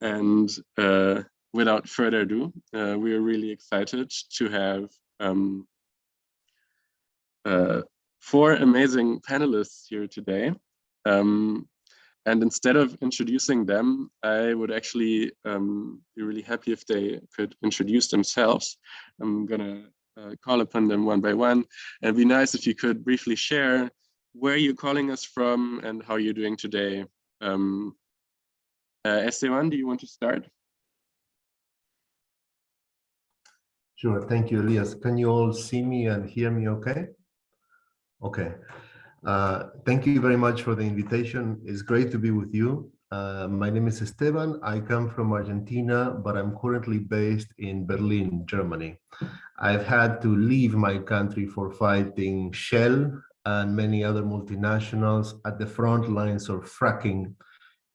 And uh, without further ado, uh, we are really excited to have um, uh, four amazing panelists here today. Um, and instead of introducing them, I would actually um, be really happy if they could introduce themselves. I'm gonna uh, call upon them one by one. And it'd be nice if you could briefly share where you're calling us from and how you're doing today. Um, uh, Esteban, do you want to start? Sure, thank you, Elias. Can you all see me and hear me okay? Okay. Uh, thank you very much for the invitation. It's great to be with you. Uh, my name is Esteban. I come from Argentina, but I'm currently based in Berlin, Germany. I've had to leave my country for fighting Shell and many other multinationals at the front lines of fracking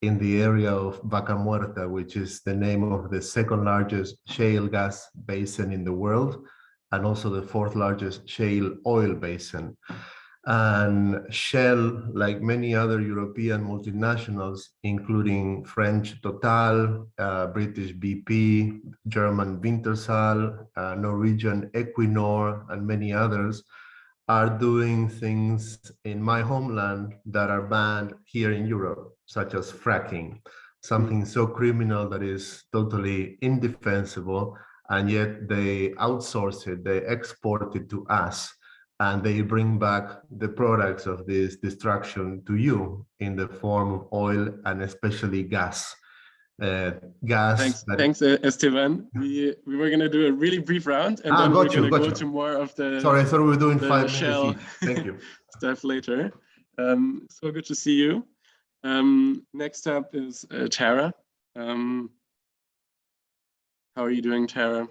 in the area of Vaca Muerta, which is the name of the second largest shale gas basin in the world, and also the fourth largest shale oil basin. And Shell, like many other European multinationals, including French Total, uh, British BP, German Wintershall, uh, Norwegian Equinor, and many others, are doing things in my homeland that are banned here in Europe, such as fracking, something so criminal that is totally indefensible, and yet they outsource it, they export it to us, and they bring back the products of this destruction to you in the form of oil and especially gas uh, gas. Thanks, thanks uh, Esteban. We we were gonna do a really brief round, and ah, then we're gonna go you. to more of the. Sorry, I thought we were doing five shell Thank you. stuff later. Um, so good to see you. Um, next up is uh, Tara. Um, how are you doing, Tara?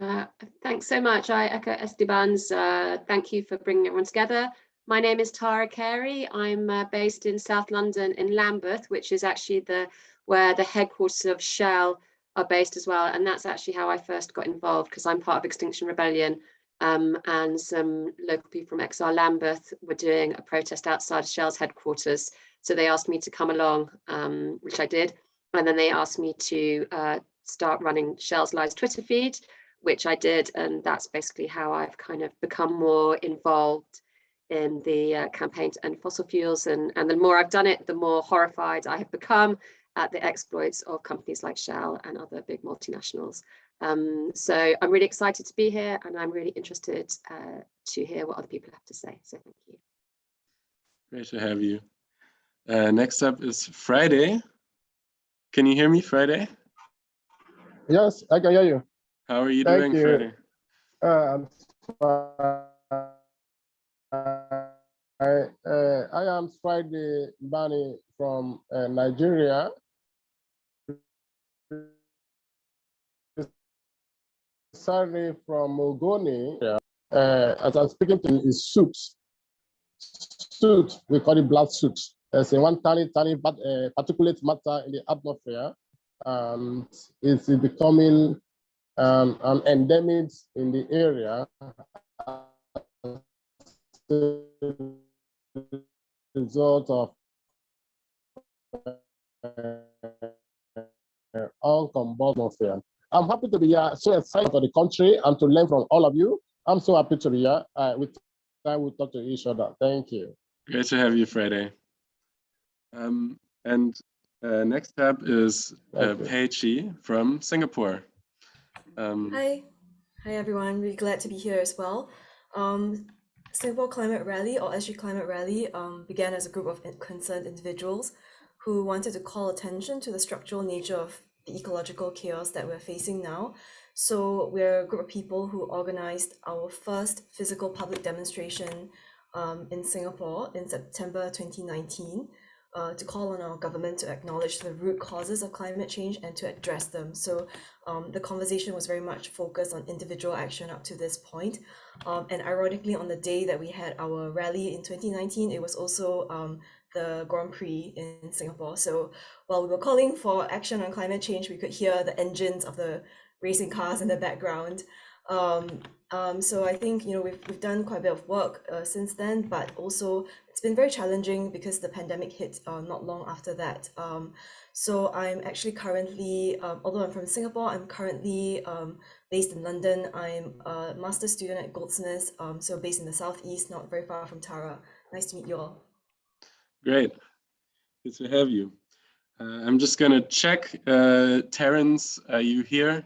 Uh, thanks so much. I echo Esteban's. Uh, thank you for bringing everyone together. My name is Tara Carey. I'm uh, based in South London in Lambeth, which is actually the where the headquarters of Shell are based as well. And that's actually how I first got involved because I'm part of Extinction Rebellion um, and some local people from XR Lambeth were doing a protest outside Shell's headquarters. So they asked me to come along, um, which I did. And then they asked me to uh, start running Shell's Lies Twitter feed, which I did. And that's basically how I've kind of become more involved in the uh, campaign to end fossil fuels. And, and the more I've done it, the more horrified I have become at the exploits of companies like Shell and other big multinationals. Um, so I'm really excited to be here and I'm really interested uh, to hear what other people have to say. So thank you. Great to have you. Uh, next up is Friday. Can you hear me, Friday? Yes, I can hear you. How are you thank doing, you. Friday? Uh, I, uh, I am Friday Bani from uh, Nigeria. Sorry from Ogoni. Uh, as I'm speaking to you, is soot. Soot, we call it blood soot. It's a one tiny, tiny but, uh, particulate matter in the atmosphere. and it's becoming um, an endemic in the area result of all combustion. I'm happy to be here, so excited for the country and to learn from all of you. I'm so happy to be here. Uh, with time we talk to each other. Thank you. Great to have you, Friday. Um, and uh, next up is uh, Pei Chi from Singapore. Um, Hi. Hi, everyone. Really glad to be here as well. Um, Singapore Climate Rally or SG Climate Rally um, began as a group of concerned individuals who wanted to call attention to the structural nature of the ecological chaos that we're facing now. So we're a group of people who organized our first physical public demonstration um, in Singapore in September 2019 uh, to call on our government to acknowledge the root causes of climate change and to address them. So um, the conversation was very much focused on individual action up to this point. Um, and ironically, on the day that we had our rally in 2019, it was also um, the Grand Prix in Singapore. So while we were calling for action on climate change, we could hear the engines of the racing cars in the background. Um, um, so I think you know we've we've done quite a bit of work uh, since then, but also it's been very challenging because the pandemic hit uh, not long after that. Um, so I'm actually currently, um, although I'm from Singapore, I'm currently um, based in London. I'm a master student at Goldsmiths, um, so based in the southeast, not very far from Tara. Nice to meet you all. Great. Good to have you. Uh, I'm just going to check. Uh, Terence, are you here?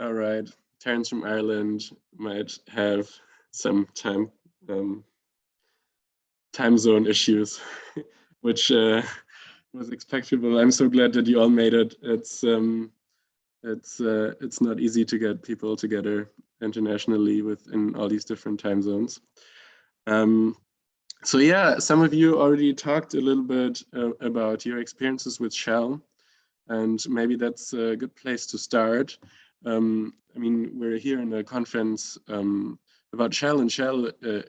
All right. Terence from Ireland might have some time um, time zone issues, which uh, was expectable. I'm so glad that you all made it. It's um, it's uh, it's not easy to get people together internationally within all these different time zones. Um, so yeah, some of you already talked a little bit uh, about your experiences with Shell, and maybe that's a good place to start. Um, I mean, we're here in a conference um, about Shell, and Shell uh,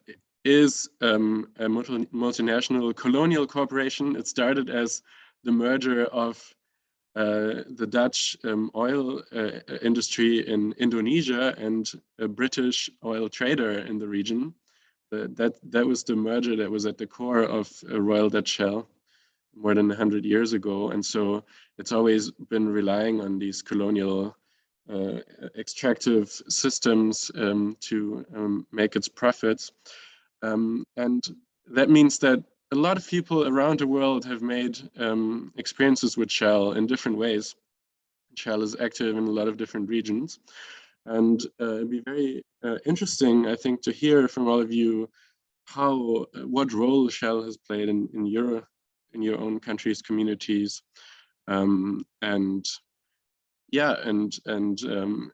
is um, a multi multinational colonial corporation. It started as the merger of uh, the Dutch um, oil uh, industry in Indonesia and a British oil trader in the region. Uh, that that was the merger that was at the core of Royal Dutch Shell more than 100 years ago. And so it's always been relying on these colonial uh, extractive systems um, to um, make its profits. Um, and that means that a lot of people around the world have made um, experiences with Shell in different ways. Shell is active in a lot of different regions. And uh, it'd be very uh, interesting, I think, to hear from all of you how, uh, what role Shell has played in, in your, in your own countries, communities, um, and yeah, and, and um,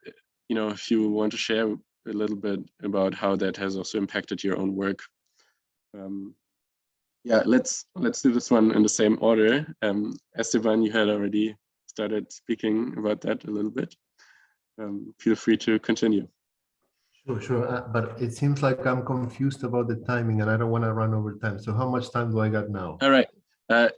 you know, if you want to share a little bit about how that has also impacted your own work. Um, yeah, let's let's do this one in the same order. Um, Esteban, you had already started speaking about that a little bit um, feel free to continue. Sure, sure. Uh, but it seems like I'm confused about the timing and I don't want to run over time. So how much time do I got now? All right. Uh,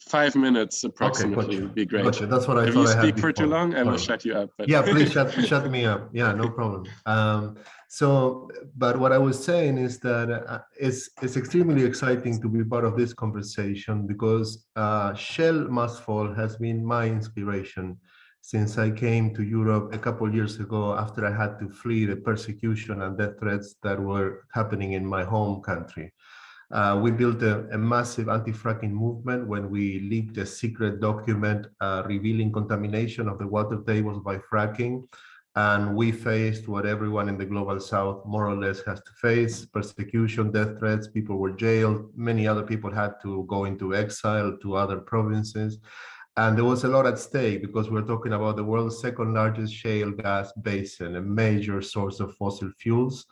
five minutes approximately okay, would be great. Gotcha. That's what I if thought. If you speak for too long, I will shut you up. But... yeah, please shut, shut me up. Yeah, no problem. Um, so, but what I was saying is that uh, it's, it's extremely exciting to be part of this conversation because uh, Shell Must Fall has been my inspiration since I came to Europe a couple years ago after I had to flee the persecution and death threats that were happening in my home country. Uh, we built a, a massive anti-fracking movement when we leaked a secret document uh, revealing contamination of the water tables by fracking. And we faced what everyone in the global south more or less has to face, persecution, death threats, people were jailed, many other people had to go into exile to other provinces. And there was a lot at stake because we're talking about the world's second largest shale gas basin, a major source of fossil fuels,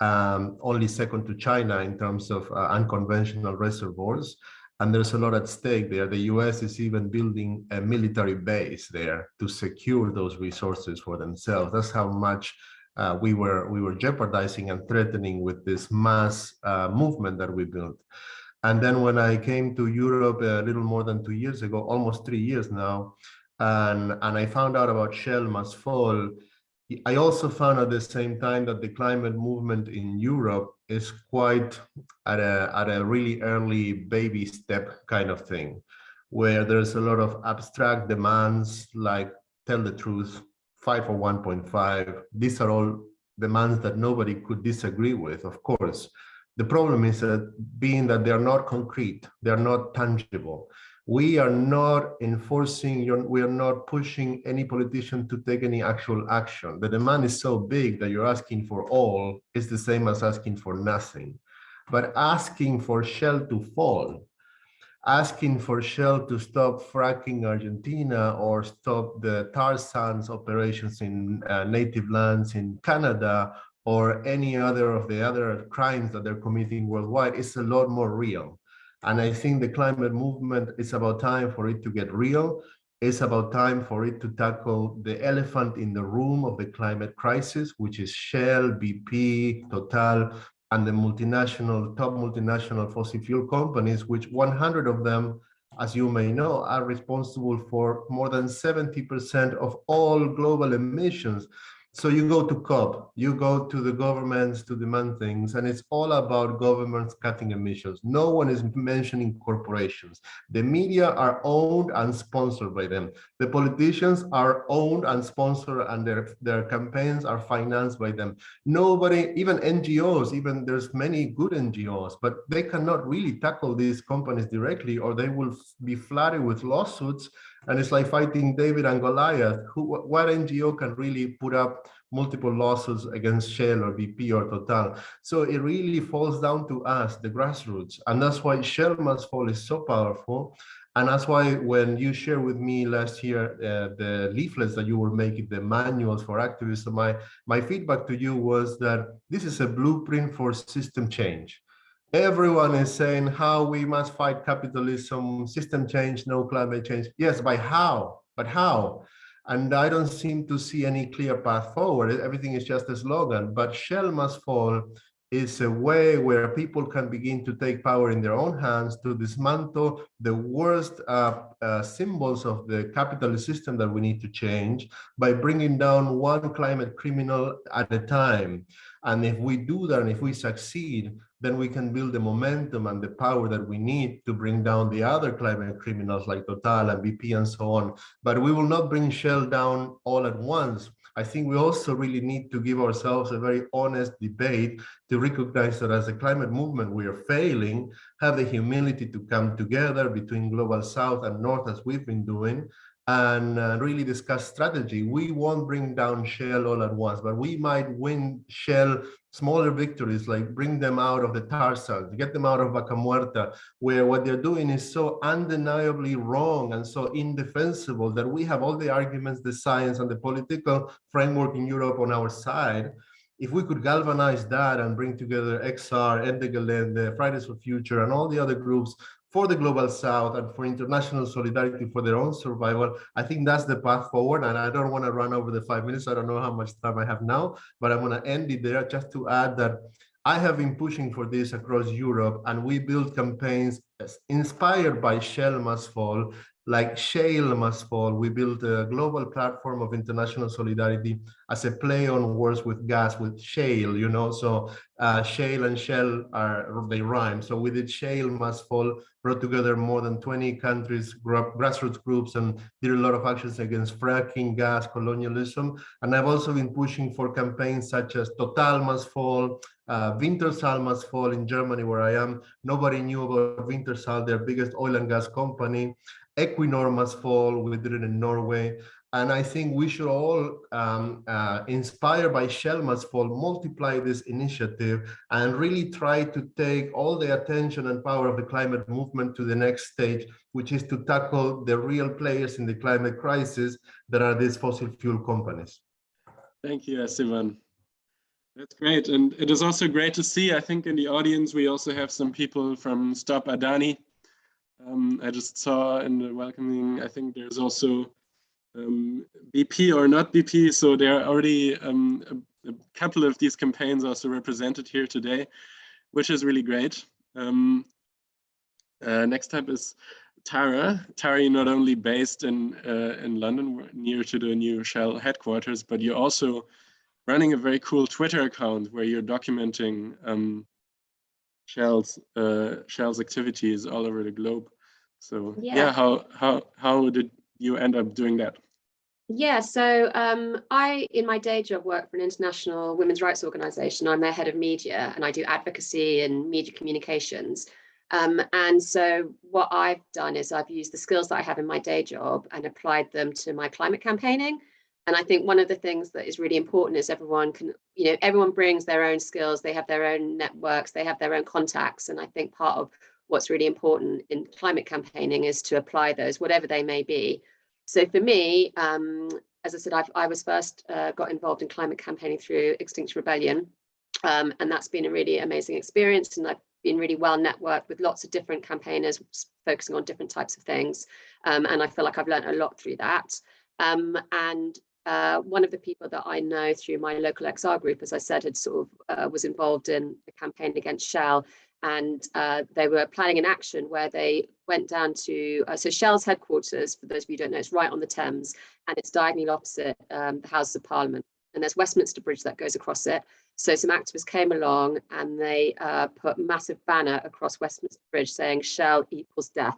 um, only second to China in terms of uh, unconventional reservoirs. And there's a lot at stake there. The US is even building a military base there to secure those resources for themselves. That's how much uh, we were we were jeopardizing and threatening with this mass uh, movement that we built. And then when I came to Europe a little more than two years ago, almost three years now, and, and I found out about Shell Must Fall, I also found at the same time that the climate movement in Europe is quite at a, at a really early baby step kind of thing, where there's a lot of abstract demands like tell the truth, five or 1.5. These are all demands that nobody could disagree with, of course. The problem is that being that they are not concrete, they are not tangible. We are not enforcing, we are not pushing any politician to take any actual action. The demand is so big that you're asking for all is the same as asking for nothing. But asking for Shell to fall, asking for Shell to stop fracking Argentina or stop the tar sands operations in uh, native lands in Canada or any other of the other crimes that they're committing worldwide is a lot more real. And I think the climate movement is about time for it to get real. It's about time for it to tackle the elephant in the room of the climate crisis, which is Shell, BP, Total, and the multinational, top multinational fossil fuel companies, which 100 of them, as you may know, are responsible for more than 70% of all global emissions So you go to COP, you go to the governments to demand things, and it's all about governments cutting emissions. No one is mentioning corporations. The media are owned and sponsored by them. The politicians are owned and sponsored, and their, their campaigns are financed by them. Nobody, even NGOs, even there's many good NGOs, but they cannot really tackle these companies directly, or they will be flooded with lawsuits and it's like fighting David and Goliath. Who, what NGO can really put up multiple lawsuits against Shell or BP or Total? So it really falls down to us, the grassroots. And that's why Shell Must Fall is so powerful. And that's why when you shared with me last year uh, the leaflets that you were making, the manuals for activism, my, my feedback to you was that this is a blueprint for system change everyone is saying how we must fight capitalism, system change, no climate change. Yes, by how? But how? And I don't seem to see any clear path forward. Everything is just a slogan, but Shell must fall is a way where people can begin to take power in their own hands to dismantle the worst uh, uh, symbols of the capitalist system that we need to change by bringing down one climate criminal at a time. And if we do that, and if we succeed, then we can build the momentum and the power that we need to bring down the other climate criminals like Total and BP and so on. But we will not bring Shell down all at once. I think we also really need to give ourselves a very honest debate to recognize that as a climate movement, we are failing, have the humility to come together between global south and north as we've been doing, and uh, really discuss strategy. We won't bring down Shell all at once, but we might win Shell smaller victories, like bring them out of the tar sands, get them out of Vaca Muerta, where what they're doing is so undeniably wrong and so indefensible that we have all the arguments, the science and the political framework in Europe on our side. If we could galvanize that and bring together XR, Ende Gelände, Fridays for Future, and all the other groups for the global south and for international solidarity for their own survival. I think that's the path forward and i don't want to run over the five minutes. I don't know how much time i have now but i'm going to end it there just to add that i have been pushing for this across europe and we build campaigns inspired by shell must fall like shale must fall we built a global platform of international solidarity as a play on words with gas with shale you know so uh, shale and shell are they rhyme so we did shale must fall brought together more than 20 countries grassroots groups and did a lot of actions against fracking gas colonialism and i've also been pushing for campaigns such as total must fall uh, must fall in Germany, where I am. Nobody knew about Wintershall, their biggest oil and gas company. Equinor must fall, we did it in Norway. And I think we should all, um, uh, inspired by Shell must fall, multiply this initiative and really try to take all the attention and power of the climate movement to the next stage, which is to tackle the real players in the climate crisis that are these fossil fuel companies. Thank you, Esteban. That's great. And it is also great to see, I think in the audience, we also have some people from Stop Adani. Um, I just saw in the welcoming, I think there's also um, BP or not BP. So there are already um, a, a, couple of these campaigns also represented here today, which is really great. Um, uh, next up is Tara. Tara, you're not only based in uh, in London, near to the new Shell headquarters, but you're also running a very cool Twitter account where you're documenting um, Shell's uh, Shell's activities all over the globe. So yeah. yeah, how how how did you end up doing that? Yeah, so um, I, in my day job, work for an international women's rights organization. I'm their head of media and I do advocacy and media communications. Um, and so what I've done is I've used the skills that I have in my day job and applied them to my climate campaigning. And I think one of the things that is really important is everyone can, you know, everyone brings their own skills, they have their own networks, they have their own contacts. And I think part of what's really important in climate campaigning is to apply those, whatever they may be. So for me, um, as I said, I've, i was first uh, got involved in climate campaigning through Extinction Rebellion. Um, and that's been a really amazing experience. And I've been really well networked with lots of different campaigners focusing on different types of things. Um, and I feel like I've learned a lot through that. Um, and uh, one of the people that I know through my local XR group, as I said, had sort of uh, was involved in a campaign against Shell and uh, they were planning an action where they went down to uh, so Shell's headquarters, for those of you who don't know, it's right on the Thames, and it's diagonally opposite um, the Houses of Parliament. and there's Westminster Bridge that goes across it. So some activists came along and they uh, put massive banner across Westminster Bridge saying Shell equals death.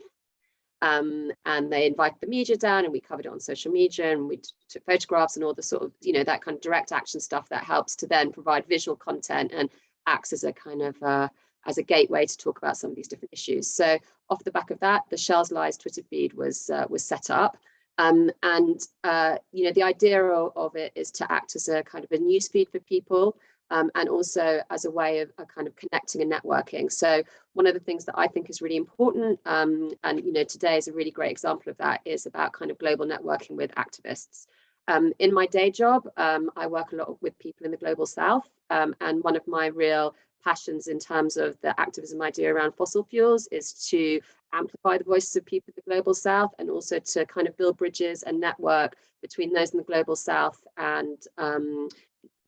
Um, and they invited the media down and we covered it on social media and we took photographs and all the sort of, you know, that kind of direct action stuff that helps to then provide visual content and acts as a kind of, uh, as a gateway to talk about some of these different issues. So off the back of that, the Shell's Lies Twitter feed was, uh, was set up. Um, and, uh, you know, the idea of, of, it is to act as a kind of a news feed for people um, and also as a way of, of, kind of connecting and networking. So one of the things that I think is really important, um, and you know, today is a really great example of that, is about kind of global networking with activists. Um, in my day job, um, I work a lot with people in the global south, um, and one of my real passions in terms of the activism idea around fossil fuels is to amplify the voices of people in the global south and also to kind of build bridges and network between those in the global south and um,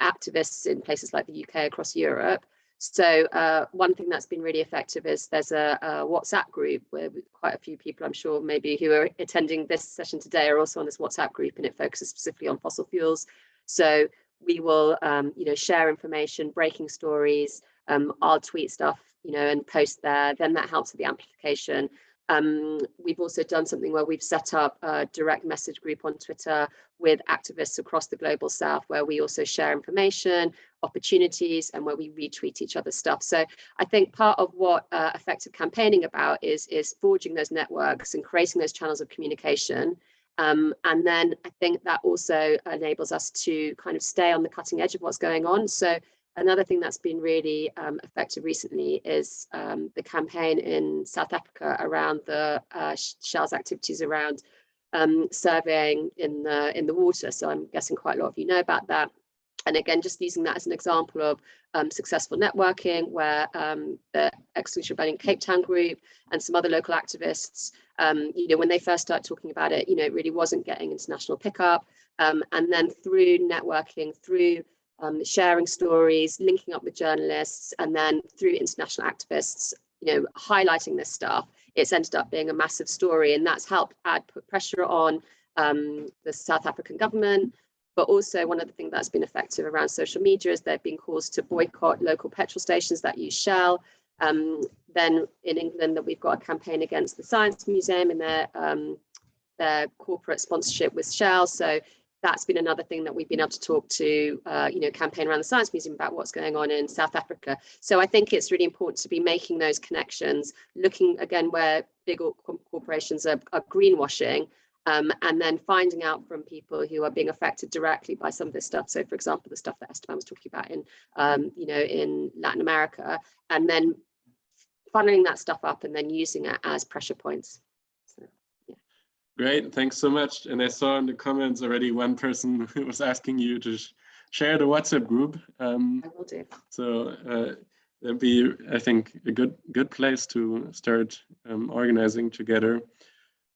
activists in places like the UK across Europe. So uh, one thing that's been really effective is there's a, a, WhatsApp group where quite a few people I'm sure maybe who are attending this session today are also on this WhatsApp group and it focuses specifically on fossil fuels. So we will um, you know share information, breaking stories, um, I'll tweet stuff you know and post there, then that helps with the amplification. Um, we've also done something where we've set up a direct message group on Twitter with activists across the global south, where we also share information, opportunities, and where we retweet each other's stuff. So I think part of what uh, effective campaigning about is, is forging those networks and creating those channels of communication. Um, and then I think that also enables us to kind of stay on the cutting edge of what's going on. So Another thing that's been really um, effective recently is um, the campaign in South Africa around the uh, Shell's activities around um, surveying in the in the water. So I'm guessing quite a lot of you know about that. And again, just using that as an example of um, successful networking where um, the Extinction Rebellion Cape Town group and some other local activists, um, you know, when they first started talking about it, you know, it really wasn't getting international pickup. and then through networking, through um, sharing stories, linking up with journalists, and then through international activists, you know, highlighting this stuff, it's ended up being a massive story, and that's helped add put pressure on um, the South African government. But also one of the things that's been effective around social media is there have been calls to boycott local petrol stations that use Shell. Um, then in England that we've got a campaign against the Science Museum and their um, their corporate sponsorship with Shell. So that's been another thing that we've been able to talk to, uh, you know, campaign around the Science Museum about what's going on in South Africa. So I think it's really important to be making those connections, looking again where big corporations are, are greenwashing, um, and then finding out from people who are being affected directly by some of this stuff. So for example, the stuff that Esteban was talking about in, um, you know, in Latin America, and then funneling that stuff up and then using it as pressure points. Great, thanks so much. And I saw in the comments already one person who was asking you to sh share the WhatsApp group. Um, I will do. So uh, that'd be, I think, a good good place to start um, organizing together.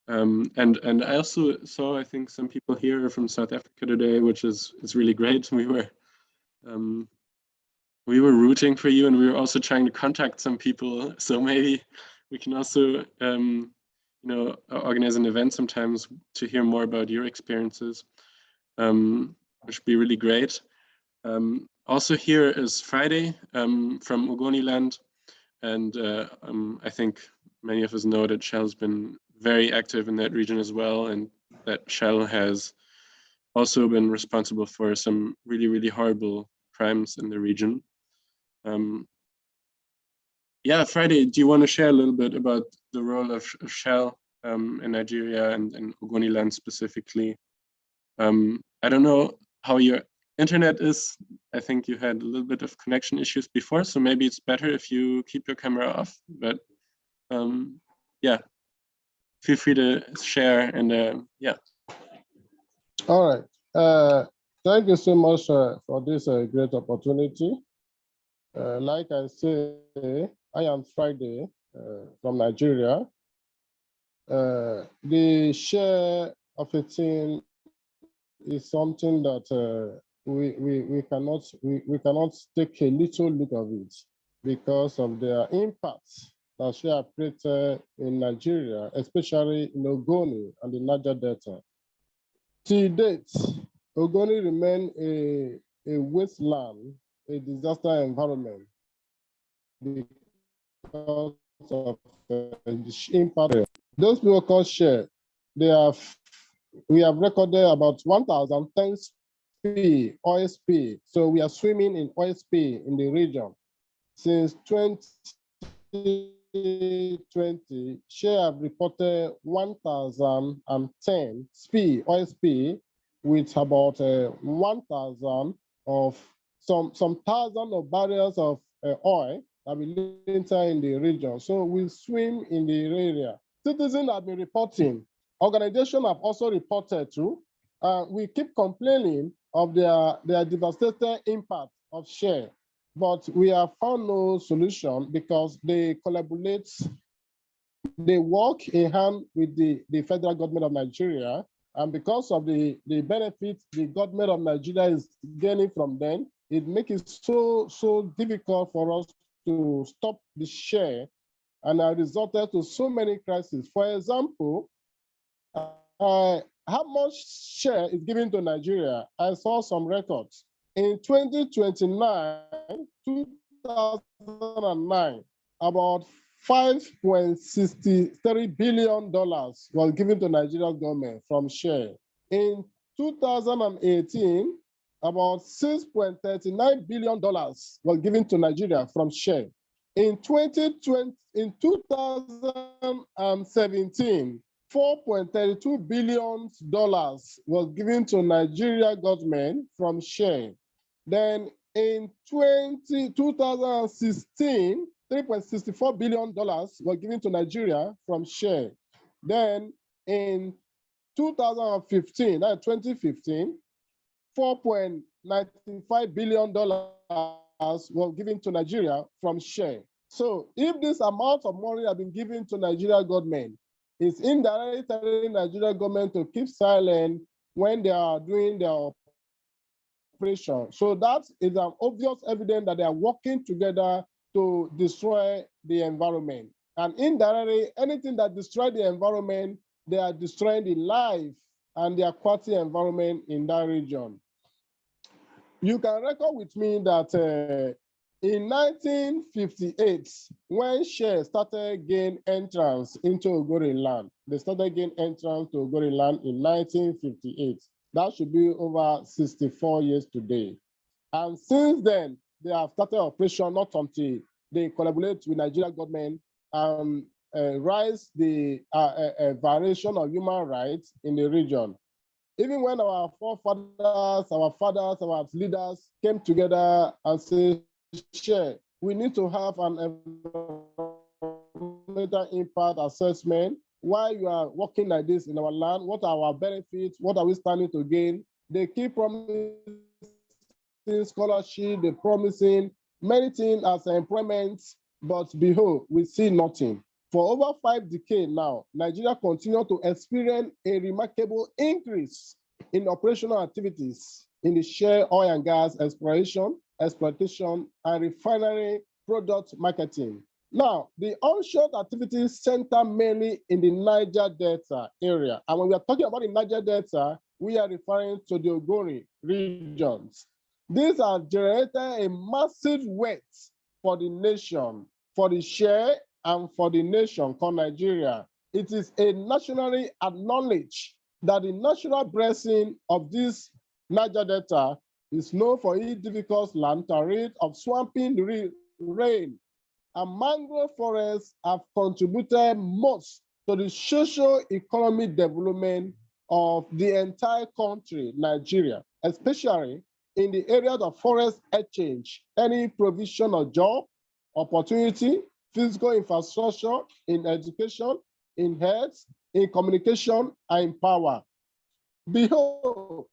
Um, and and I also saw, I think, some people here from South Africa today, which is is really great. We were um, we were rooting for you, and we were also trying to contact some people. So maybe we can also um, you know, organize an event sometimes to hear more about your experiences, um, which would be really great. Um, also here is Friday um, from Ogoniland, and uh, um, I think many of us know that Shell's been very active in that region as well, and that Shell has also been responsible for some really, really horrible crimes in the region. Um, yeah, Friday, do you want to share a little bit about the role of, of Shell um, in Nigeria and in Ogoniland specifically? Um, I don't know how your internet is. I think you had a little bit of connection issues before, so maybe it's better if you keep your camera off. But um, yeah, feel free to share and uh, yeah. All right. Uh, thank you so much uh, for this uh, great opportunity. Uh, like I say, I am Friday uh, from Nigeria. Uh, the share of a team is something that uh, we, we, we, cannot, we, we cannot take a little look of it because of their impact that share created in Nigeria, especially in Ogoni and the Niger Delta. To date, Ogoni remain a a wasteland, a disaster environment of impact. Those people called share, they have, we have recorded about 1,010 SPE, OSP. So we are swimming in OSP in the region. Since 2020, share have reported 1,010 SPE, OSP, with about uh, 1,000 of some some thousand of barrels of uh, oil enter in the region. So we swim in the area. Citizens have been reporting. Organizations have also reported too. Uh, we keep complaining of their, their devastating impact of share, but we have found no solution because they collaborate, they work in hand with the, the federal government of Nigeria and because of the, the benefits the government of Nigeria is gaining from them, it makes it so, so difficult for us to stop the share and I resulted to so many crises. For example, uh, how much share is given to Nigeria? I saw some records. In 2029, 2009, about $5.63 billion was given to Nigerian government from share. In 2018, about $6.39 billion was given to Nigeria from share. In 2020, in 2017, $4.32 billion was given to Nigeria government from share. Then in 20, 2016, $3.64 billion were given to Nigeria from share. Then in 2015, uh, 2015, $4.95 billion were given to Nigeria from share. So if this amount of money have been given to Nigeria government, it's indirectly telling Nigeria government to keep silent when they are doing their operation. So that is an obvious evidence that they are working together to destroy the environment. And indirectly, anything that destroys the environment, they are destroying the life and the aquatic environment in that region. You can record with me that uh, in 1958, when Shell started gain entrance into Ogoni land, they started gain entrance to Ogoni land in 1958. That should be over 64 years today. And since then, they have started operation not until they collaborate with Nigeria government and uh, rise the uh, uh, uh, violation of human rights in the region. Even when our forefathers, our fathers, our leaders came together and said, share, we need to have an environmental impact assessment. Why you are working like this in our land? What are our benefits? What are we standing to gain? They keep promising scholarship, they're promising many things as employment, but behold, we see nothing. For over five decades now, Nigeria continues to experience a remarkable increase in operational activities in the share oil and gas exploration, exploitation, and refinery product marketing. Now, the onshore activities center mainly in the Niger Delta area. And when we are talking about the Niger Delta, we are referring to the Ogoni regions. These are generated a massive weight for the nation, for the share and for the nation called Nigeria. It is a nationally acknowledged that the natural blessing of this Niger Delta is known for its difficult land terrain of swamping rain. And mangrove forests have contributed most to the social economic development of the entire country, Nigeria, especially in the areas of forest exchange, any provision of job, opportunity, physical infrastructure, in education, in health, in communication, and in power. Behold,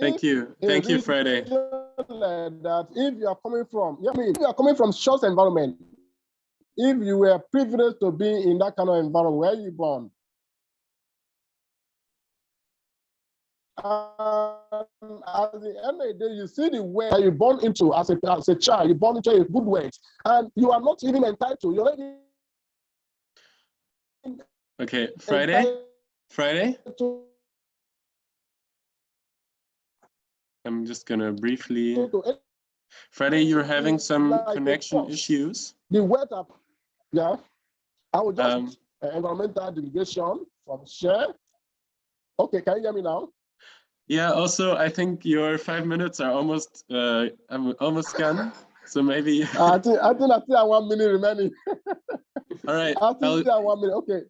Thank you. Thank you, Friday. That if you are coming from, I mean, if you are coming from short environment, if you were privileged to be in that kind of environment, where you born, And at the end of the day, you see the way you're born into as a, as a child, you're born into a good way, and you are not even entitled. You're already Okay, Friday? Friday? I'm just gonna briefly. So Friday, you're having some Like connection issues. the up, yeah. I will just Um, uh, environmental delegation from share. Okay, can you hear me now? Yeah. Also, I think your five minutes are almost uh, I'm almost gone. So maybe. I think I think I still have one minute remaining. All right. I think I'll- still have one minute. Okay.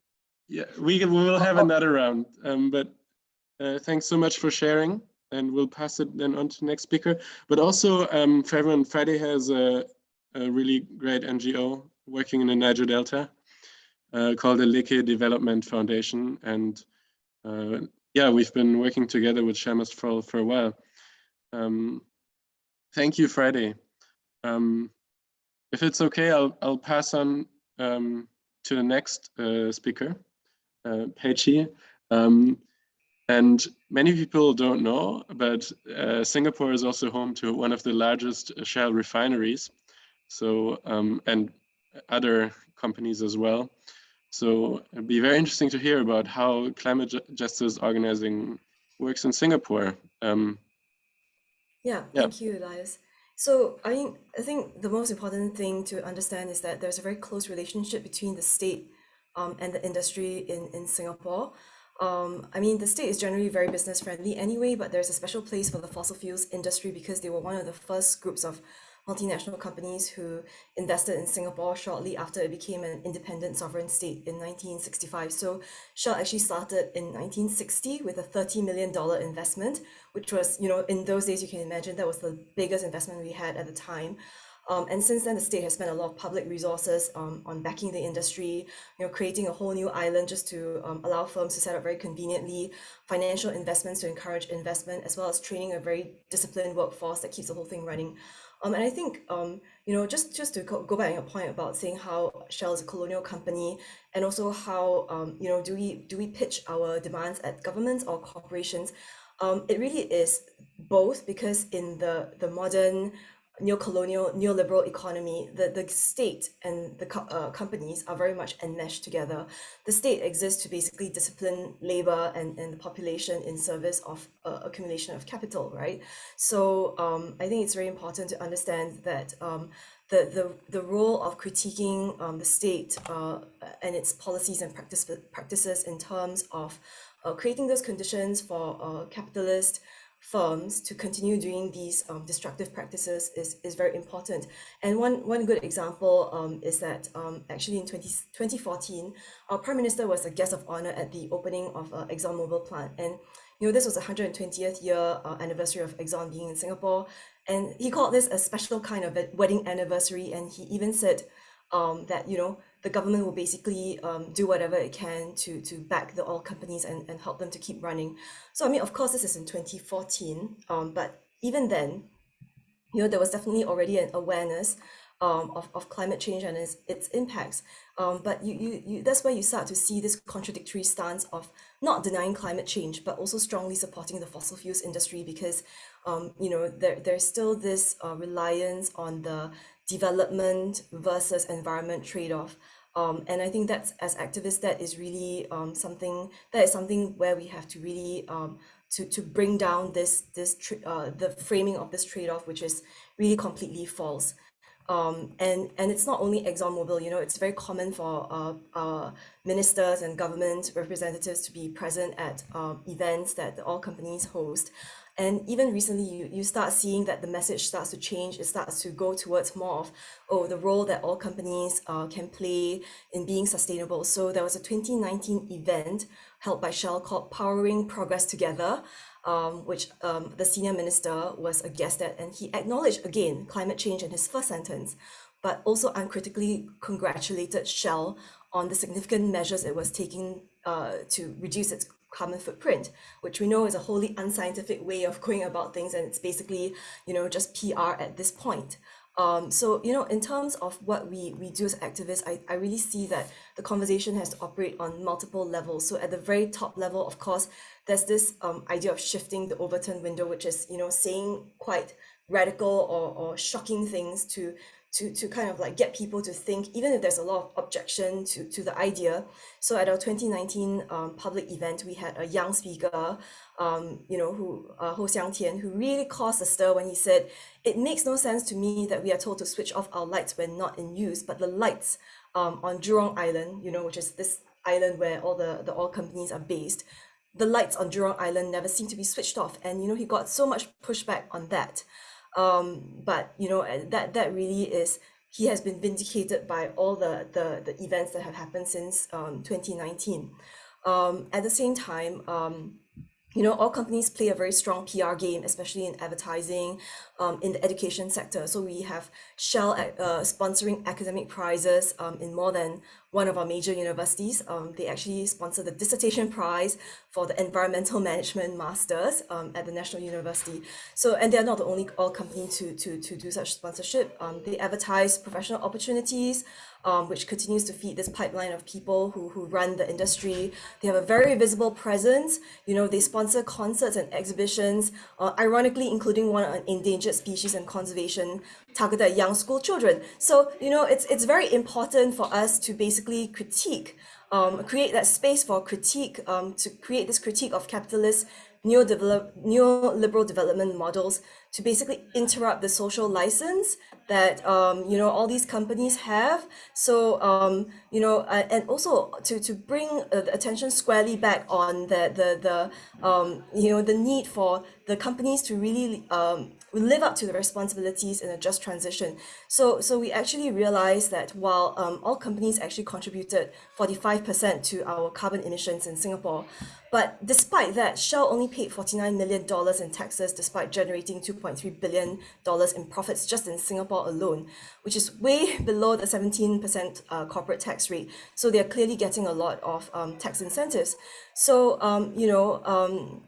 Yeah, we can- we will have Uh, uh, another round. Um, but uh, thanks so much for sharing, and we'll pass it then on to the next speaker. But also, um, for everyone, Friday has a, a really great NGO working in the Niger Delta uh, called the Leke Development Foundation, and uh, yeah, we've been working together with Shamus for for a while. Um, thank you, Friday. Um, if it's okay, I'll I'll pass on um, to the next uh, speaker uh, Peichi. Um, and many people don't know, but uh, Singapore is also home to one of the largest shell refineries. So, um, and other companies as well. So it'd be very interesting to hear about how climate justice organizing works in Singapore. Um, Yeah, Yeah. thank you, Elias. So, I mean, I think the most important thing to understand is that there's a very close relationship between the state um, and the industry in, in Singapore. Um, I mean, the state is generally very business friendly anyway, but there's a special place for the fossil fuels industry because they were one of the first groups of multinational companies who invested in Singapore shortly after it became an independent sovereign state in 1965. So Shell actually started in 1960 with a $30 million investment, which was, you know, in those days, you can imagine that was the biggest investment we had at the time. Um, and since then, the state has spent a lot of public resources um, on backing the industry, you know, creating a whole new island just to um, allow firms to set up very conveniently, financial investments to encourage investment, as well as training a very disciplined workforce that keeps the whole thing running. Um, and I think, um, you know, just just to go, back on your point about saying how Shell is a colonial company, and also how, um, you know, do we do we pitch our demands at governments or corporations? Um, it really is both because in the the modern neo-colonial neoliberal economy the, the state and the co- uh, companies are very much enmeshed together. The state exists to basically discipline labor and, and the population in service of uh, accumulation of capital right? So um, i think it's very important to understand that um, the, the, the role of critiquing um, the state uh, and its policies and practice, practices in terms of uh, creating those conditions for uh, capitalist firms to continue doing these um, destructive practices is, is very important. And one, one good example um, is that um, actually in 20, 2014, our Prime Minister was a guest of honor at the opening of uh, ExxonMobil plant. And you know, this was the 120th year uh, anniversary of Exxon being in Singapore. And he called this a special kind of wedding anniversary. And he even said um, that, you know, the government will basically um, do whatever it can to to back the oil companies and, and help them to keep running. So I mean, of course, this is in 2014, um, but even then, you know, there was definitely already an awareness um, of, of climate change and its, its impacts. Um, but you, you, you, that's where you start to see this contradictory stance of not denying climate change, but also strongly supporting the fossil fuels industry because, um, you know, there, there's still this uh, reliance on the development versus environment trade-off. Um, and I think that's as activists, that is really um, something that is something where we have to really um, to to bring down this this uh, the framing of this trade-off, which is really completely false. Um, and and it's not only ExxonMobil, you know, it's very common for uh, uh, ministers and government representatives to be present at um, events that oil companies host. And even recently, you, you start seeing that the message starts to change. It starts to go towards more of, oh, the role that all companies uh, can play in being sustainable. So there was a 2019 event held by Shell called Powering Progress Together, um, which um, the senior minister was a guest at. And he acknowledged again climate change in his first sentence, but also uncritically congratulated Shell on the significant measures it was taking uh, to reduce its carbon footprint, which we know is a wholly unscientific way of going about things, and it's basically, you know, just PR at this point. Um, so, you know, in terms of what we, we do as activists, I, I really see that the conversation has to operate on multiple levels. So at the very top level, of course, there's this um, idea of shifting the Overton window, which is, you know, saying quite radical or, or shocking things to to, to kind of like get people to think, even if there's a lot of objection to, to the idea. So at our 2019 um, public event, we had a young speaker, um, you know, who uh, Ho Xiang Tian, who really caused a stir when he said, "It makes no sense to me that we are told to switch off our lights when not in use, but the lights um, on Jurong Island, you know, which is this island where all the the oil companies are based." The lights on Jurong Island never seem to be switched off, and you know he got so much pushback on that um but you know that that really is he has been vindicated by all the the, the events that have happened since um 2019 um at the same time um you know, all companies play a very strong PR game, especially in advertising, um, in the education sector. So we have Shell uh, sponsoring academic prizes um, in more than one of our major universities. Um, they actually sponsor the dissertation prize for the environmental management masters um, at the National University. So, and they're not the only oil company to, to, to do such sponsorship. Um, they advertise professional opportunities, um, which continues to feed this pipeline of people who, who run the industry. They have a very visible presence. You know, they sponsor concerts and exhibitions, uh, ironically, including one on endangered species and conservation targeted at young school children. So, you know, it's, it's very important for us to basically critique, um, create that space for critique, um, to create this critique of capitalist neoliberal development models to basically interrupt the social license that um, you know all these companies have. So um, you know, uh, and also to to bring uh, the attention squarely back on the the the um, you know the need for the companies to really um, live up to the responsibilities in a just transition. So so we actually realized that while um, all companies actually contributed 45% to our carbon emissions in Singapore, but despite that, Shell only paid $49 million in taxes despite generating $2.3 billion in profits just in Singapore alone, which is way below the 17% uh, corporate tax rate. So they're clearly getting a lot of um, tax incentives. So, um, you know, um,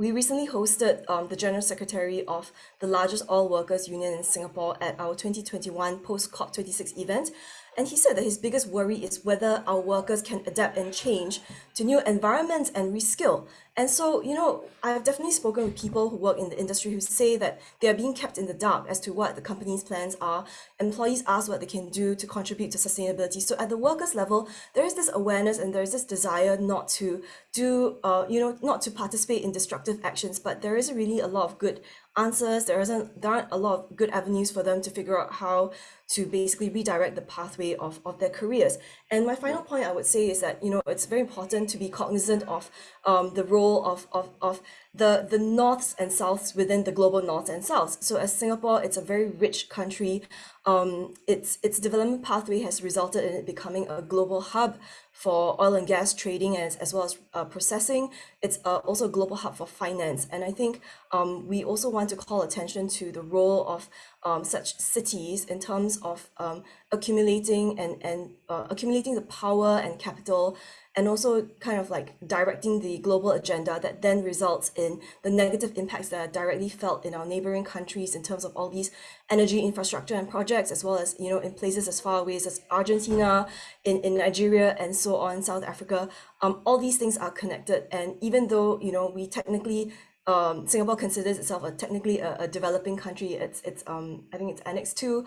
we recently hosted um, the General Secretary of the largest oil workers union in Singapore at our 2021 post-COP26 event, and he said that his biggest worry is whether our workers can adapt and change to new environments and reskill. And so, you know, I've definitely spoken with people who work in the industry who say that they are being kept in the dark as to what the company's plans are. Employees ask what they can do to contribute to sustainability. So at the workers level, there is this awareness and there is this desire not to do, uh, you know, not to participate in destructive actions, but there is really a lot of good answers. There isn't there aren't a lot of good avenues for them to figure out how to basically redirect the pathway of, of their careers. And my final point I would say is that, you know, it's very important to be cognizant of um, the role of, of, of the, the norths and souths within the global north and south. So as Singapore, it's a very rich country. Um, its, its development pathway has resulted in it becoming a global hub for oil and gas trading as, as well as uh, processing. It's uh, also a global hub for finance. And I think um, we also want to call attention to the role of um, such cities in terms of um, accumulating and, and uh, accumulating the power and capital and also kind of like directing the global agenda that then results in the negative impacts that are directly felt in our neighboring countries in terms of all these energy infrastructure and projects, as well as, you know, in places as far away as Argentina, in, in Nigeria, and so on, South Africa. Um, all these things are connected. And even though, you know, we technically um, Singapore considers itself a technically a, a, developing country. It's it's um, I think it's Annex Two,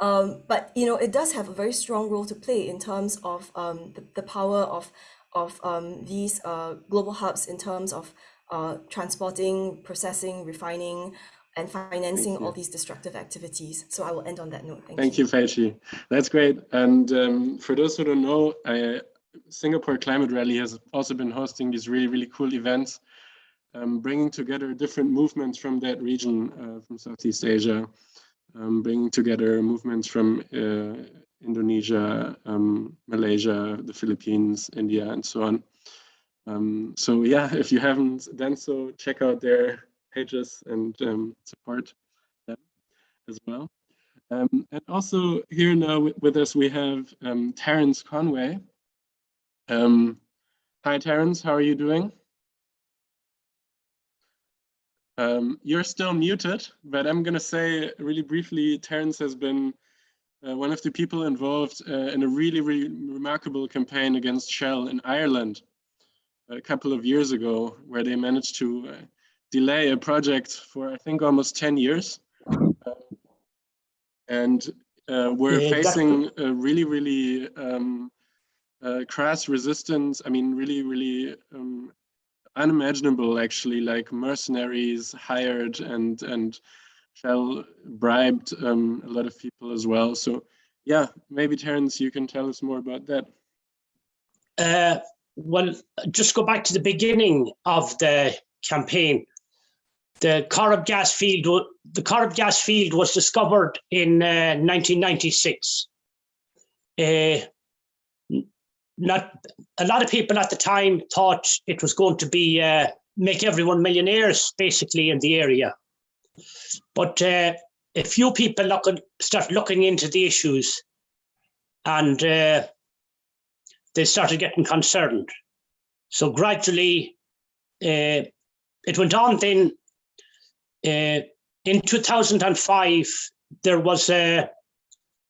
um, but you know it does have a very strong role to play in terms of um, the, the power of of um, these uh, global hubs in terms of uh, transporting, processing, refining, and financing all these destructive activities. So I will end on that note. Thank, Thank you. you. That's great. And um, for those who don't know, I, Singapore Climate Rally has also been hosting these really, really cool events, um, bringing together different movements from that region, uh, from Southeast Asia, um, bringing together movements from uh, Indonesia, um, Malaysia, the Philippines, India, and so on. Um, so yeah, if you haven't done so, check out their pages and um, support them as well. Um, and also here now with, with us, we have um, Terence Conway. Hi, Terence, how are you doing? You're still muted, but I'm going to say really briefly, Terence has been uh, one of the people involved uh, in a really, really remarkable campaign against Shell in Ireland a couple of years ago, where they managed to uh, delay a project for, I think, almost 10 years. and uh, were Yeah, facing a really, really um, uh, crass resistance. I mean, really, really um, unimaginable, actually, like mercenaries hired and and Shell bribed um, a lot of people as well. So, yeah, maybe Terence, you can tell us more about that. Uh, well, just go back to the beginning of the campaign. The Corrib gas field, the Corrib gas field was discovered in uh, 1996. Uh, not a lot of people at the time thought it was going to be uh, make everyone millionaires, basically in the area. But uh, a few people look start looking into the issues, and uh, they started getting concerned. So gradually, uh, it went on then. Uh, in 2005, there was a,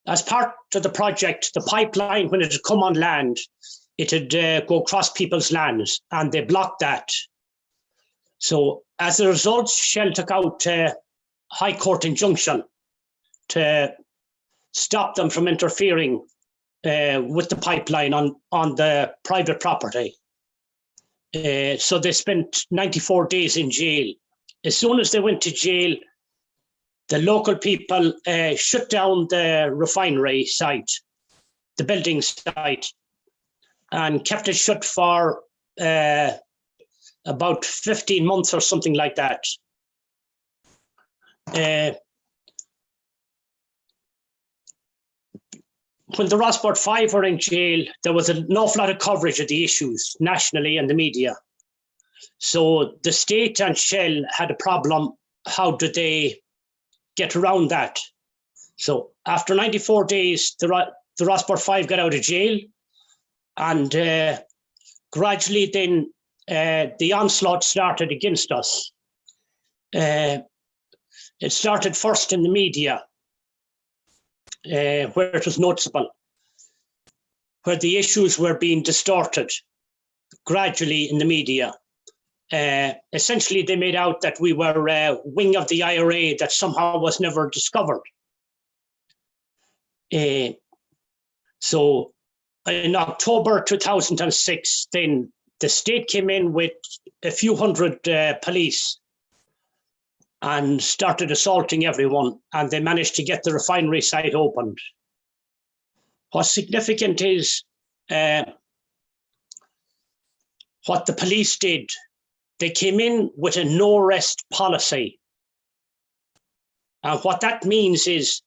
as part of the project, the pipeline, when it had come on land, it had uh, go across people's lands and they blocked that. So as a result, Shell took out a High Court injunction to stop them from interfering uh, with the pipeline on, on the private property. Uh, so they spent 94 days in jail. As soon as they went to jail, the local people uh, shut down the refinery site, the building site, and kept it shut for uh, about 15 months or something like that. Uh, when the Rossport Five were in jail, there was an awful lot of coverage of the issues nationally and the media. So the state and Shell had a problem. How do they get around that? So after 94 days, the, the Rossport Five got out of jail, and uh, gradually then uh, the onslaught started against us. Uh, it started first in the media uh, where it was noticeable, where the issues were being distorted gradually in the media. Uh, essentially, they made out that we were a wing of the IRA that somehow was never discovered. Uh, so in October 2006, then the state came in with a few hundred uh, police and started assaulting everyone, and they managed to get the refinery site opened. What's significant is uh, what the police did. They came in with a no rest policy. And what that means is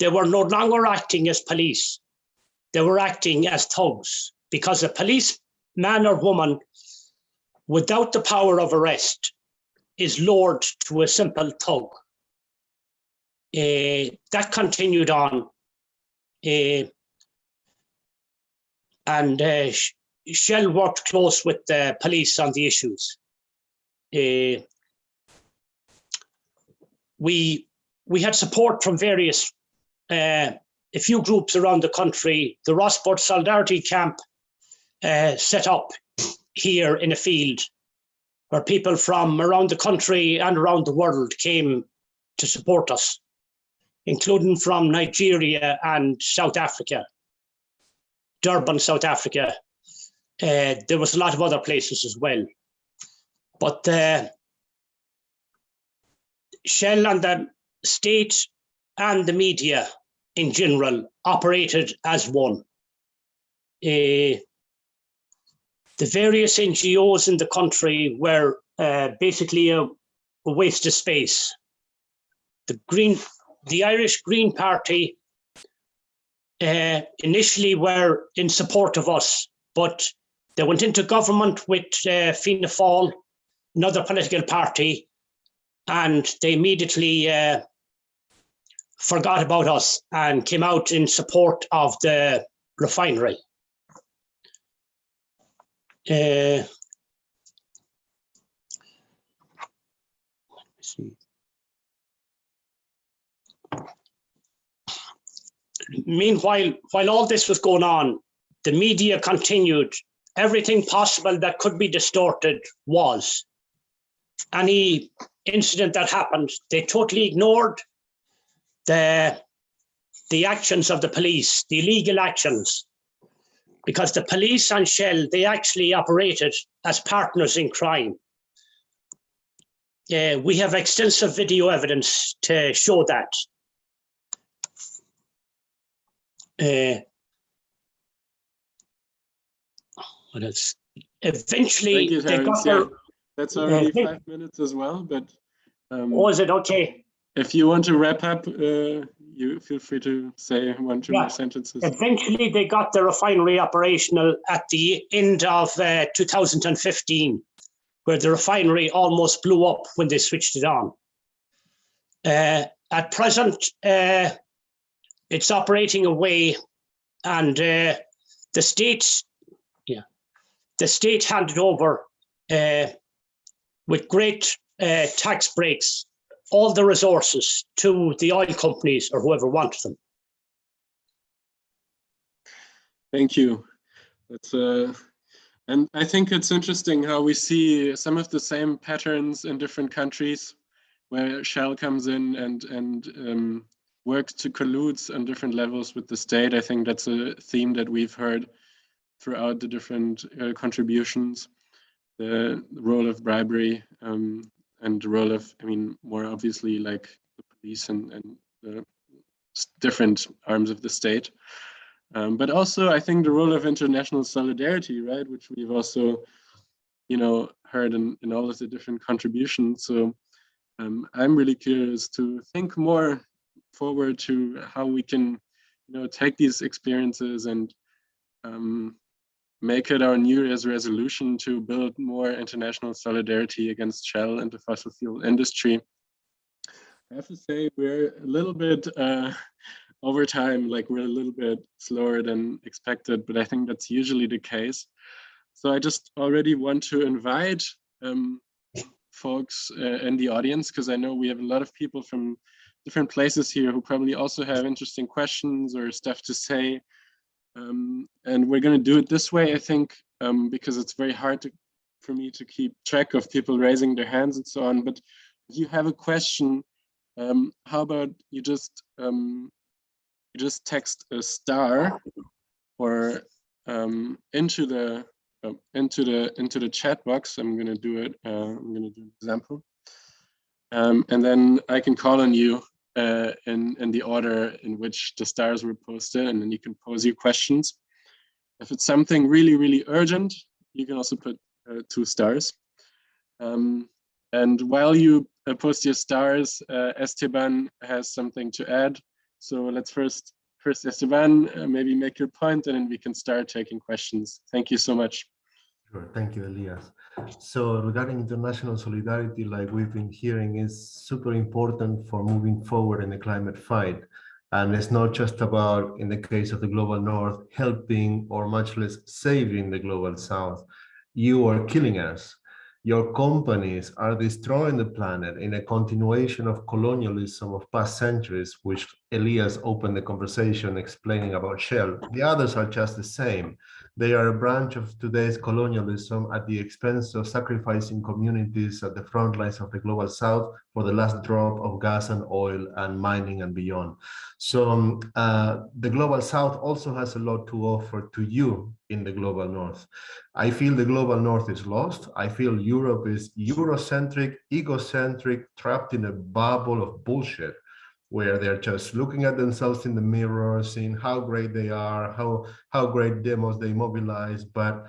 they were no longer acting as police, they were acting as thugs because a police man or woman without the power of arrest is lowered to a simple thug. Eh, that continued on. eh, and uh, Shell worked close with the police on the issues. Eh, we we had support from various uh, a few groups around the country. The Rossport Solidarity Camp uh, set up here in a field where people from around the country and around the world came to support us, including from Nigeria and South Africa, Durban, South Africa. Uh, there was a lot of other places as well. But uh, Shell and the state and the media in general operated as one. Uh, the various NGOs in the country were uh, basically a, a waste of space. The Green, the Irish Green Party uh, initially were in support of us, but they went into government with uh, Fianna Fáil, another political party, and they immediately uh, forgot about us and came out in support of the refinery. Uh. Meanwhile, while all this was going on, the media continued. Everything possible that could be distorted was. Any incident that happened, they totally ignored. The, the actions of the police, the illegal actions, because the police and Shell, they actually operated as partners in crime. Uh, we have extensive video evidence to show that. Uh, what else? Eventually, you, they got Yeah, their, that's already five minutes as well, but um, oh, is it okay? if you want to wrap up, uh, you feel free to say one, two Yeah. more sentences. Eventually, they got the refinery operational at the end of uh, 2015, where the refinery almost blew up when they switched it on. Uh, at present, uh, it's operating away, and uh, the state, yeah, the state handed over uh, with great uh, tax breaks all the resources to the oil companies or whoever wants them. Thank you. That's uh, and I think it's interesting how we see some of the same patterns in different countries, where Shell comes in and and um, works to colludes on different levels with the state. I think that's a theme that we've heard throughout the different uh, contributions. The role of bribery um, and the role of, I mean, more obviously like the police and and the different arms of the state. Um, but also, I think the role of international solidarity, right, which we've also, you know, heard in, in all of the different contributions. So um, I'm really curious to think more forward to how we can, you know, take these experiences and um, make it our New Year's resolution to build more international solidarity against Shell and the fossil fuel industry. I have to say we're a little bit uh, over time, like we're a little bit slower than expected, but I think that's usually the case. So I just already want to invite um, folks uh, in the audience, because I know we have a lot of people from different places here who probably also have interesting questions or stuff to say. Um, and we're going to do it this way, I think, um, because it's very hard to, for me to keep track of people raising their hands and so on. But if you have a question, um, how about you just um, you just text a star or um, into the uh, into the into the chat box. I'm gonna do it. Uh, I'm gonna do an example, and then I can call on you uh, in in the order in which the stars were posted, and then you can pose your questions. If it's something really really urgent, you can also put uh, two stars. Um, and while you uh, post your stars, uh, Esteban has something to add. So let's first, first Esteban, uh, maybe make your point and then we can start taking questions. Thank you so much. Sure, thank you, Elias. So regarding international solidarity, like we've been hearing, is super important for moving forward in the climate fight. And it's not just about, in the case of the global north, helping or much less saving the global south. You are killing us. Your companies are destroying the planet in a continuation of colonialism of past centuries, which Elias opened the conversation explaining about Shell. The others are just the same. They are a branch of today's colonialism at the expense of sacrificing communities at the front lines of the global south for the last drop of gas and oil and mining and beyond. So um, uh, the global south also has a lot to offer to you in the global north. I feel the global north is lost. I feel Europe is Eurocentric, egocentric, trapped in a bubble of bullshit where they're just looking at themselves in the mirror, seeing how great they are, how, how great demos they mobilize. But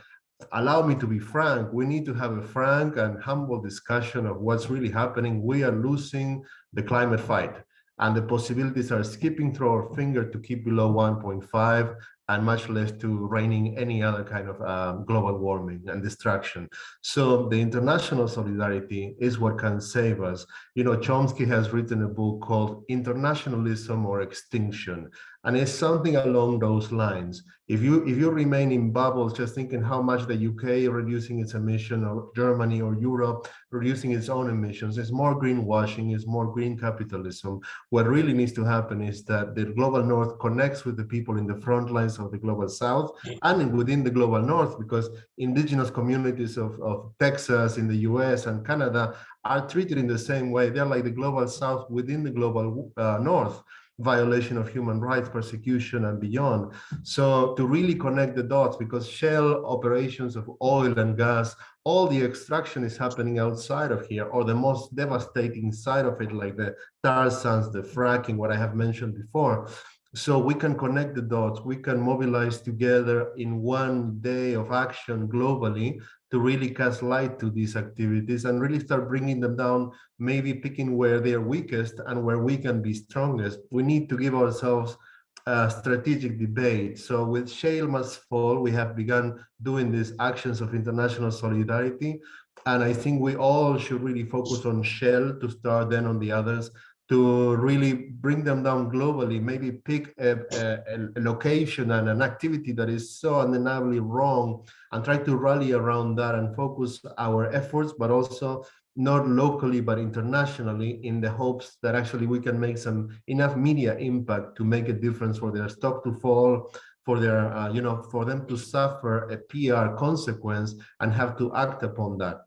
allow me to be frank, we need to have a frank and humble discussion of what's really happening. We are losing the climate fight and the possibilities are skipping through our finger to keep below 1.5 and much less to reigning any other kind of um, global warming and destruction. So the international solidarity is what can save us. You know, Chomsky has written a book called Internationalism or Extinction, and it's something along those lines. If you if you remain in bubbles, just thinking how much the UK reducing its emission, or Germany or Europe reducing its own emissions, it's more greenwashing, it's more green capitalism. What really needs to happen is that the global north connects with the people in the front lines of the global south and within the global north, because indigenous communities of, of Texas, in the US and Canada are treated in the same way. They're like the global south within the global uh, north violation of human rights, persecution, and beyond. So to really connect the dots, because shell operations of oil and gas, all the extraction is happening outside of here, or the most devastating side of it, like the tar sands, the fracking, what I have mentioned before. So we can connect the dots, we can mobilize together in one day of action globally to really cast light to these activities and really start bringing them down, maybe picking where they're weakest and where we can be strongest. We need to give ourselves a strategic debate. So with Shell Must Fall, we have begun doing these actions of international solidarity. And I think we all should really focus on Shell to start then on the others to really bring them down globally, maybe pick a, a, a, location and an activity that is so undeniably wrong and try to rally around that and focus our efforts, but also not locally, but internationally in the hopes that actually we can make some enough media impact to make a difference for their stock to fall, for their, uh, you know, for them to suffer a PR consequence and have to act upon that.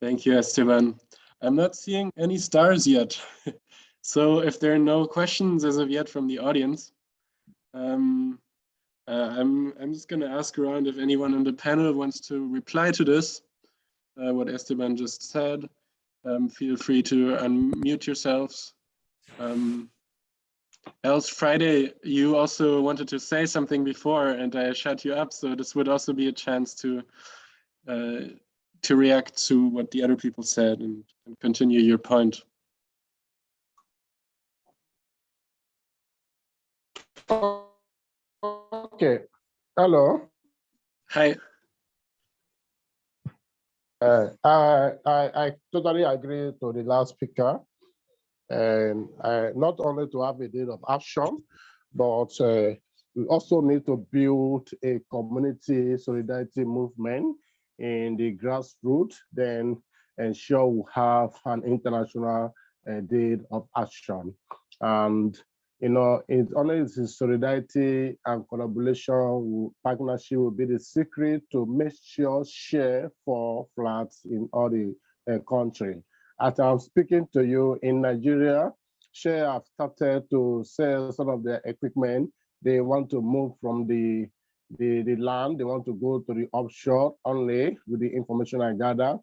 Thank you, Esteban. I'm not seeing any stars yet. so if there are no questions as of yet from the audience, um, uh, I'm, I'm just going to ask around if anyone on the panel wants to reply to this, uh, what Esteban just said. Um, feel free to unmute yourselves. Um, else Friday, you also wanted to say something before and I shut you up. So this would also be a chance to uh, to react to what the other people said and, and continue your point. Okay. Hello. Hi. Uh, I, I, I totally agree to the last speaker. And uh, not only to have a day of action, but uh, we also need to build a community solidarity movement in the grassroots, then ensure we have an international uh, day of action. And, you know, it's only the solidarity and collaboration, partnership will be the secret to make sure share for flats in all the uh, country. As I'm speaking to you in Nigeria, Share have started to sell some of their equipment. They want to move from the the, the land, they want to go to the offshore only with the information I gather.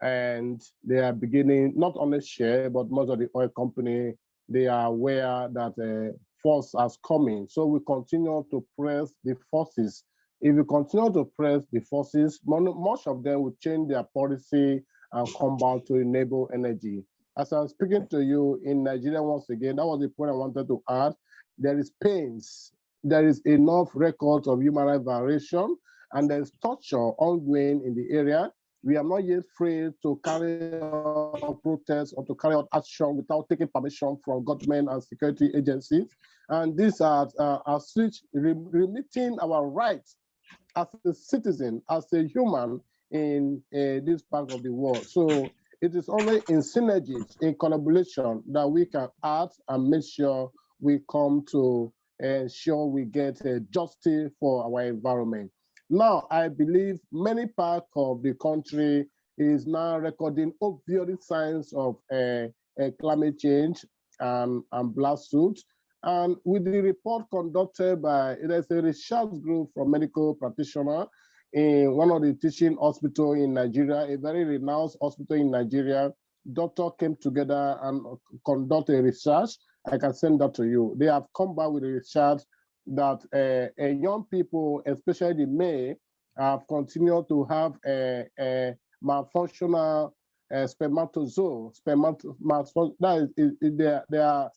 And they are beginning, not only share, but most of the oil company, they are aware that a force has coming. So we continue to press the forces. If we continue to press the forces, most of them will change their policy and come back to enable energy. As I'm speaking to you in Nigeria once again, that was the point I wanted to add. There is pains there is enough records of human rights violation and there's torture ongoing in the area. We are not yet free to carry out protests or to carry out action without taking permission from government and security agencies. And these are, uh, are switch remitting our rights as a citizen, as a human in uh, this part of the world. So it is only in synergies, in collaboration that we can act and make sure we come to ensure we get a justice for our environment. Now, I believe many parts of the country is now recording obvious signs of uh, uh, climate change and, and blast suits. And with the report conducted by, a research group from medical practitioner in one of the teaching hospital in Nigeria, a very renowned hospital in Nigeria, doctor came together and conducted a research I can send that to you. They have come back with a research that uh, uh, young people, especially the men, have continued to have a, a malfunctional uh, spermatozoa. Spermato, that is, is, they, are, they are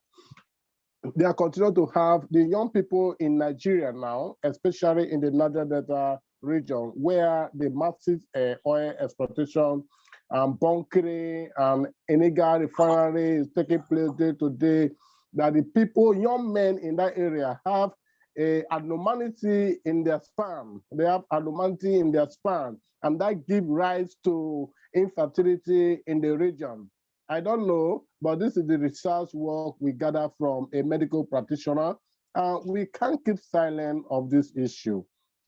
they are continuing to have the young people in Nigeria now, especially in the Niger Delta region, where the massive uh, oil exploitation and bunkering and illegal refinery is taking place day to day that the people, young men in that area have a abnormality in their sperm. They have abnormality in their sperm, and that gives rise to infertility in the region. I don't know, but this is the research work we gather from a medical practitioner. Uh, we can't keep silent of this issue.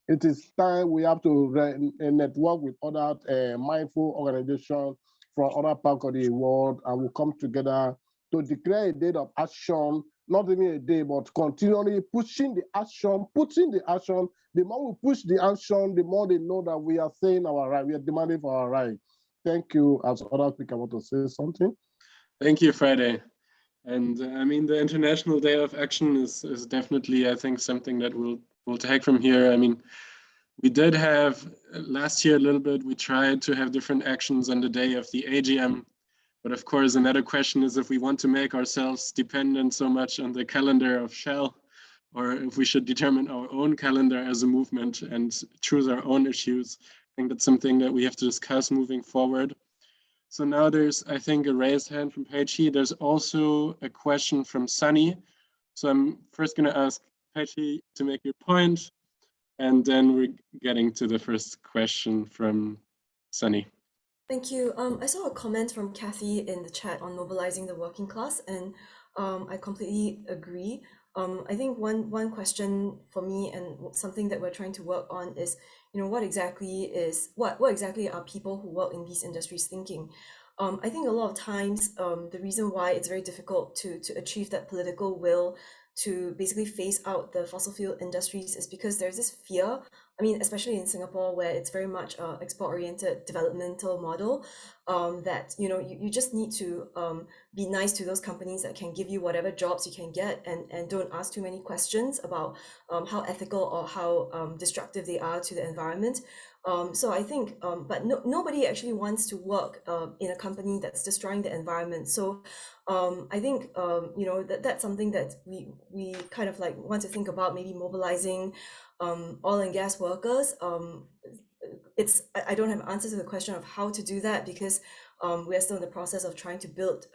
It is time we have to network with other uh, mindful organizations from other parts of the world and we come together to declare a date of action, not even a day, but continually pushing the action, putting the action. The more we push the action, the more they know that we are saying our right, we are demanding for our right. Thank you. As other people want to say something. Thank you, Friday. And uh, I mean, the International Day of Action is, is definitely, I think, something that we'll, we'll take from here. I mean, we did have uh, last year a little bit, we tried to have different actions on the day of the AGM. But of course, another question is if we want to make ourselves dependent so much on the calendar of Shell, or if we should determine our own calendar as a movement and choose our own issues. I think that's something that we have to discuss moving forward. So now there's, I think, a raised hand from Peichi. There's also a question from Sunny. So I'm first going to ask Peichi to make your point, and then we're getting to the first question from Sunny. Thank you. Um, I saw a comment from Kathy in the chat on mobilizing the working class, and um, I completely agree. Um, I think one one question for me and something that we're trying to work on is, you know, what exactly is what what exactly are people who work in these industries thinking? Um, I think a lot of times um, the reason why it's very difficult to to achieve that political will to basically phase out the fossil fuel industries is because there's this fear I mean, especially in Singapore, where it's very much a export-oriented developmental model, um, that you know you, you just need to um, be nice to those companies that can give you whatever jobs you can get, and and don't ask too many questions about um, how ethical or how um, destructive they are to the environment. Um, so I think, um, but no, nobody actually wants to work uh, in a company that's destroying the environment. So um, I think um, you know that that's something that we we kind of like want to think about maybe mobilizing um, oil and gas workers. It's I don't have answers to the question of how to do that because we are still in the process of trying to build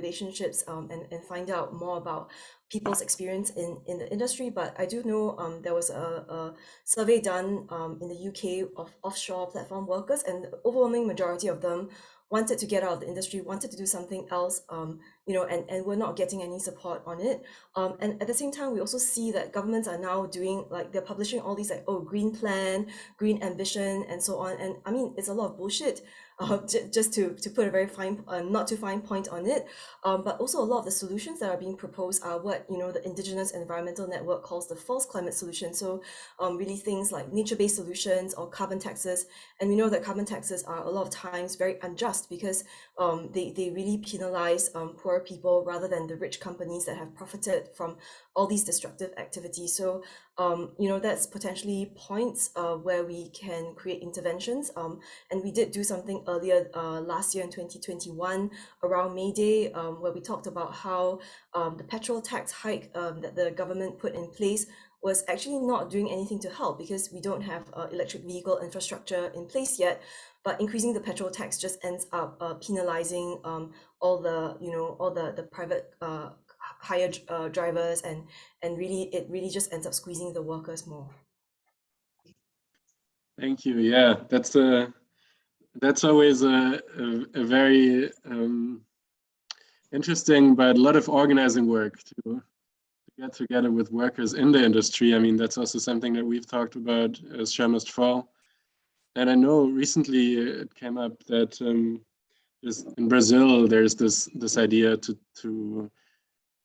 relationships and, and find out more about people's experience in, in the industry. But I do know um, there was a, a survey done um, in the UK of offshore platform workers, and the overwhelming majority of them wanted to get out of the industry, wanted to do something else, um, you know, and, and we're not getting any support on it. Um, and at the same time, we also see that governments are now doing, like, they're publishing all these, like, oh, green plan, green ambition, and so on. And I mean, it's a lot of bullshit uh, just to, to put a very fine, uh, not too fine point on it. Um, but also a lot of the solutions that are being proposed are what, you know, the Indigenous Environmental Network calls the false climate solution. So um, really things like nature-based solutions or carbon taxes. And we know that carbon taxes are a lot of times very unjust because um, they, they really penalize um, poor people rather than the rich companies that have profited from all these destructive activities. So, um, you know, that's potentially points uh, where we can create interventions. Um, and we did do something earlier uh, last year in 2021 around May Day, um, where we talked about how um, the petrol tax hike um, that the government put in place was actually not doing anything to help because we don't have uh, electric vehicle infrastructure in place yet. But increasing the petrol tax just ends up uh, penalizing um, all the, you know, all the the private uh, hire uh, drivers and and really it really just ends up squeezing the workers more. Thank you. Yeah that's a that's always a, a, a very um, interesting but a lot of organizing work to, get together with workers in the industry. I mean that's also something that we've talked about as Shell Must Fall. And i know recently it came up that um, in Brazil, there's this this idea to to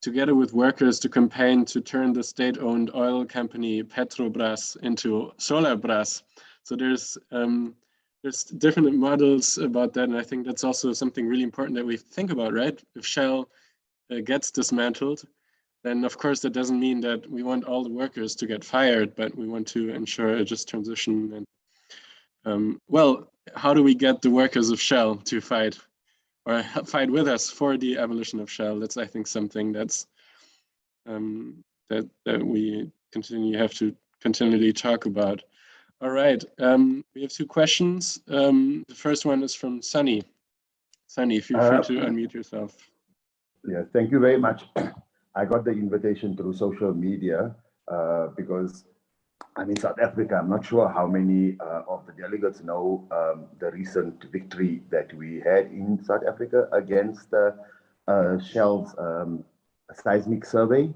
together with workers to campaign to turn the state-owned oil company Petrobras into Solarbras. So there's um, there's different models about that, and I think that's also something really important that we think about, right? If Shell uh, gets dismantled, then of course that doesn't mean that we want all the workers to get fired, but we want to ensure a just transition. And um, well, how do we get the workers of Shell to fight or fight with us for the abolition of Shell. That's, I think, something that's um, that that we continue have to continually talk about. All right, um, we have two questions. Um, the first one is from Sunny. Sunny, feel free uh, to unmute yourself. Yeah, thank you very much. I got the invitation through social media uh, because I'm in South Africa. I'm not sure how many uh, of the delegates know um, the recent victory that we had in South Africa against uh, uh, Shell's um, seismic survey.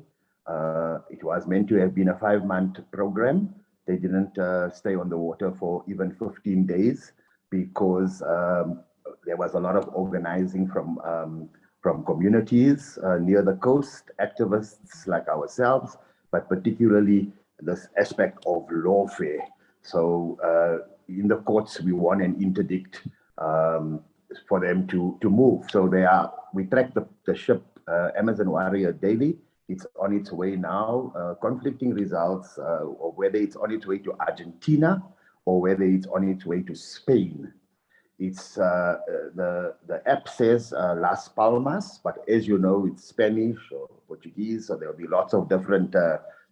Uh, it was meant to have been a five-month program. They didn't uh, stay on the water for even 15 days because um, there was a lot of organizing from um, from communities uh, near the coast, activists like ourselves, but particularly this aspect of lawfare. So uh, in the courts, we want an interdict um, for them to, to move. So they are, we track the, the ship uh, Amazon Warrior daily. It's on its way now, uh, conflicting results, uh, or whether it's on its way to Argentina or whether it's on its way to Spain. It's uh, the the app says uh, Las Palmas, but as you know, it's Spanish or Portuguese, so there'll be lots of different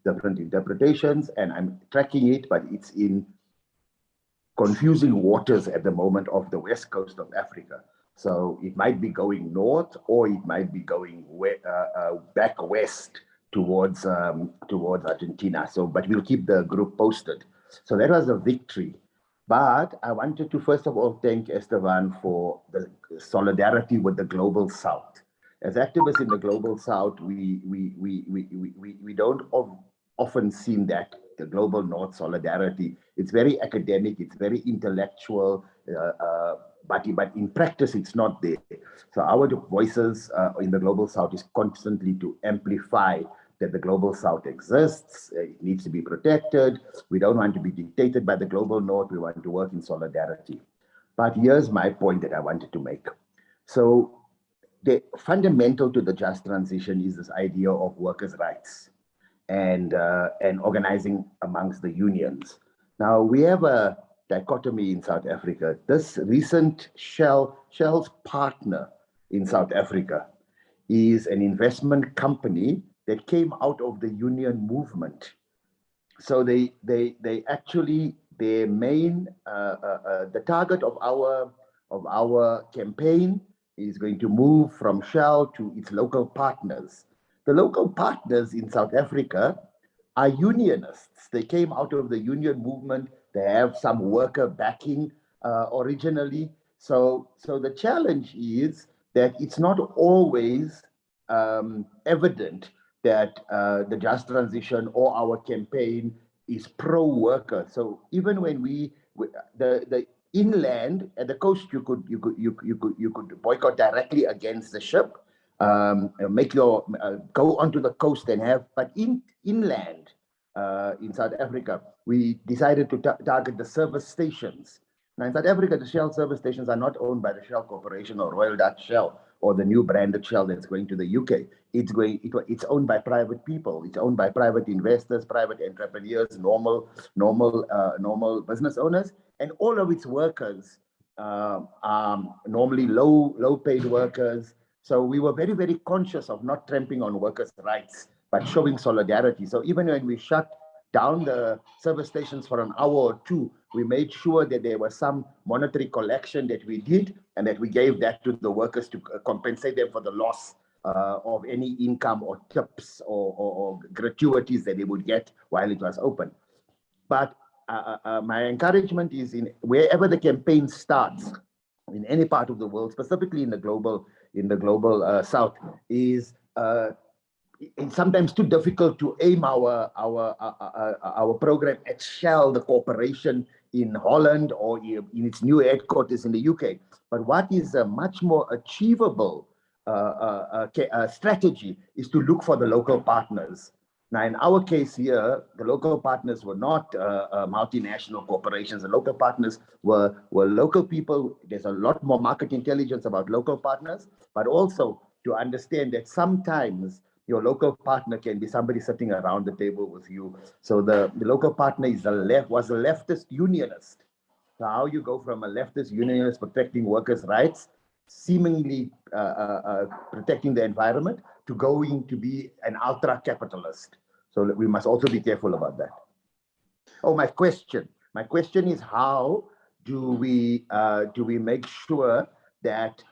different interpretations. And I'm tracking it, but it's in confusing waters at the moment of the west coast of Africa. So it might be going north, or it might be going we uh, uh, back west towards um, towards Argentina. So, but we'll keep the group posted. So that was a victory. But I wanted to first of all thank Esteban for the solidarity with the global south. As activists in the global south, we we we we we we, we don't often seen that the global north solidarity. It's very academic, it's very intellectual, uh, uh, but but in practice it's not there. So our voices uh, in the global south is constantly to amplify that the global south exists, uh, it needs to be protected. We don't want to be dictated by the global north, we want to work in solidarity. But here's my point that I wanted to make. So the fundamental to the just transition is this idea of workers' rights and, uh, and organizing amongst the unions. Now we have a dichotomy in South Africa. This recent Shell, Shell's partner in South Africa is an investment company that came out of the union movement. So they they they actually their main uh, uh, uh, the target of our of our campaign is going to move from Shell to its local partners. The local partners in South Africa are unionists. They came out of the union movement. They have some worker backing uh, originally. So so the challenge is that it's not always um, evident that uh, the just transition or our campaign is pro-worker. So even when we, the the inland at the coast, you could you could you you could you could boycott directly against the ship, um, make your uh, go onto the coast and have. But in inland uh, in South Africa, we decided to target the service stations. Now in South Africa, the Shell service stations are not owned by the Shell Corporation or Royal Dutch Shell or the new branded Shell that's going to the UK. It's going, it, it's owned by private people. It's owned by private investors, private entrepreneurs, normal, normal, uh, normal business owners, and all of its workers uh, are normally low, low paid workers. So we were very, very conscious of not tramping on workers' rights, but showing solidarity. So even when we shut down the service stations for an hour or two, we made sure that there was some monetary collection that we did and that we gave that to the workers to compensate them for the loss uh, of any income or tips or, or, or, gratuities that they would get while it was open. But uh, uh, uh my encouragement is in wherever the campaign starts, in any part of the world, specifically in the global in the global uh, south, is it's sometimes too difficult to aim our our our, our program at Shell, the corporation in Holland or in its new headquarters in the UK. But what is a much more achievable uh, uh, uh, strategy is to look for the local partners. Now, in our case here, the local partners were not uh, uh, multinational corporations. The local partners were, were local people. There's a lot more market intelligence about local partners, but also to understand that sometimes your local partner can be somebody sitting around the table with you. So the, the local partner is a left was a leftist unionist. So how you go from a leftist unionist protecting workers' rights, seemingly uh, uh, uh, protecting the environment, to going to be an ultra-capitalist. So we must also be careful about that. Oh, my question. My question is how do we uh, do we make sure that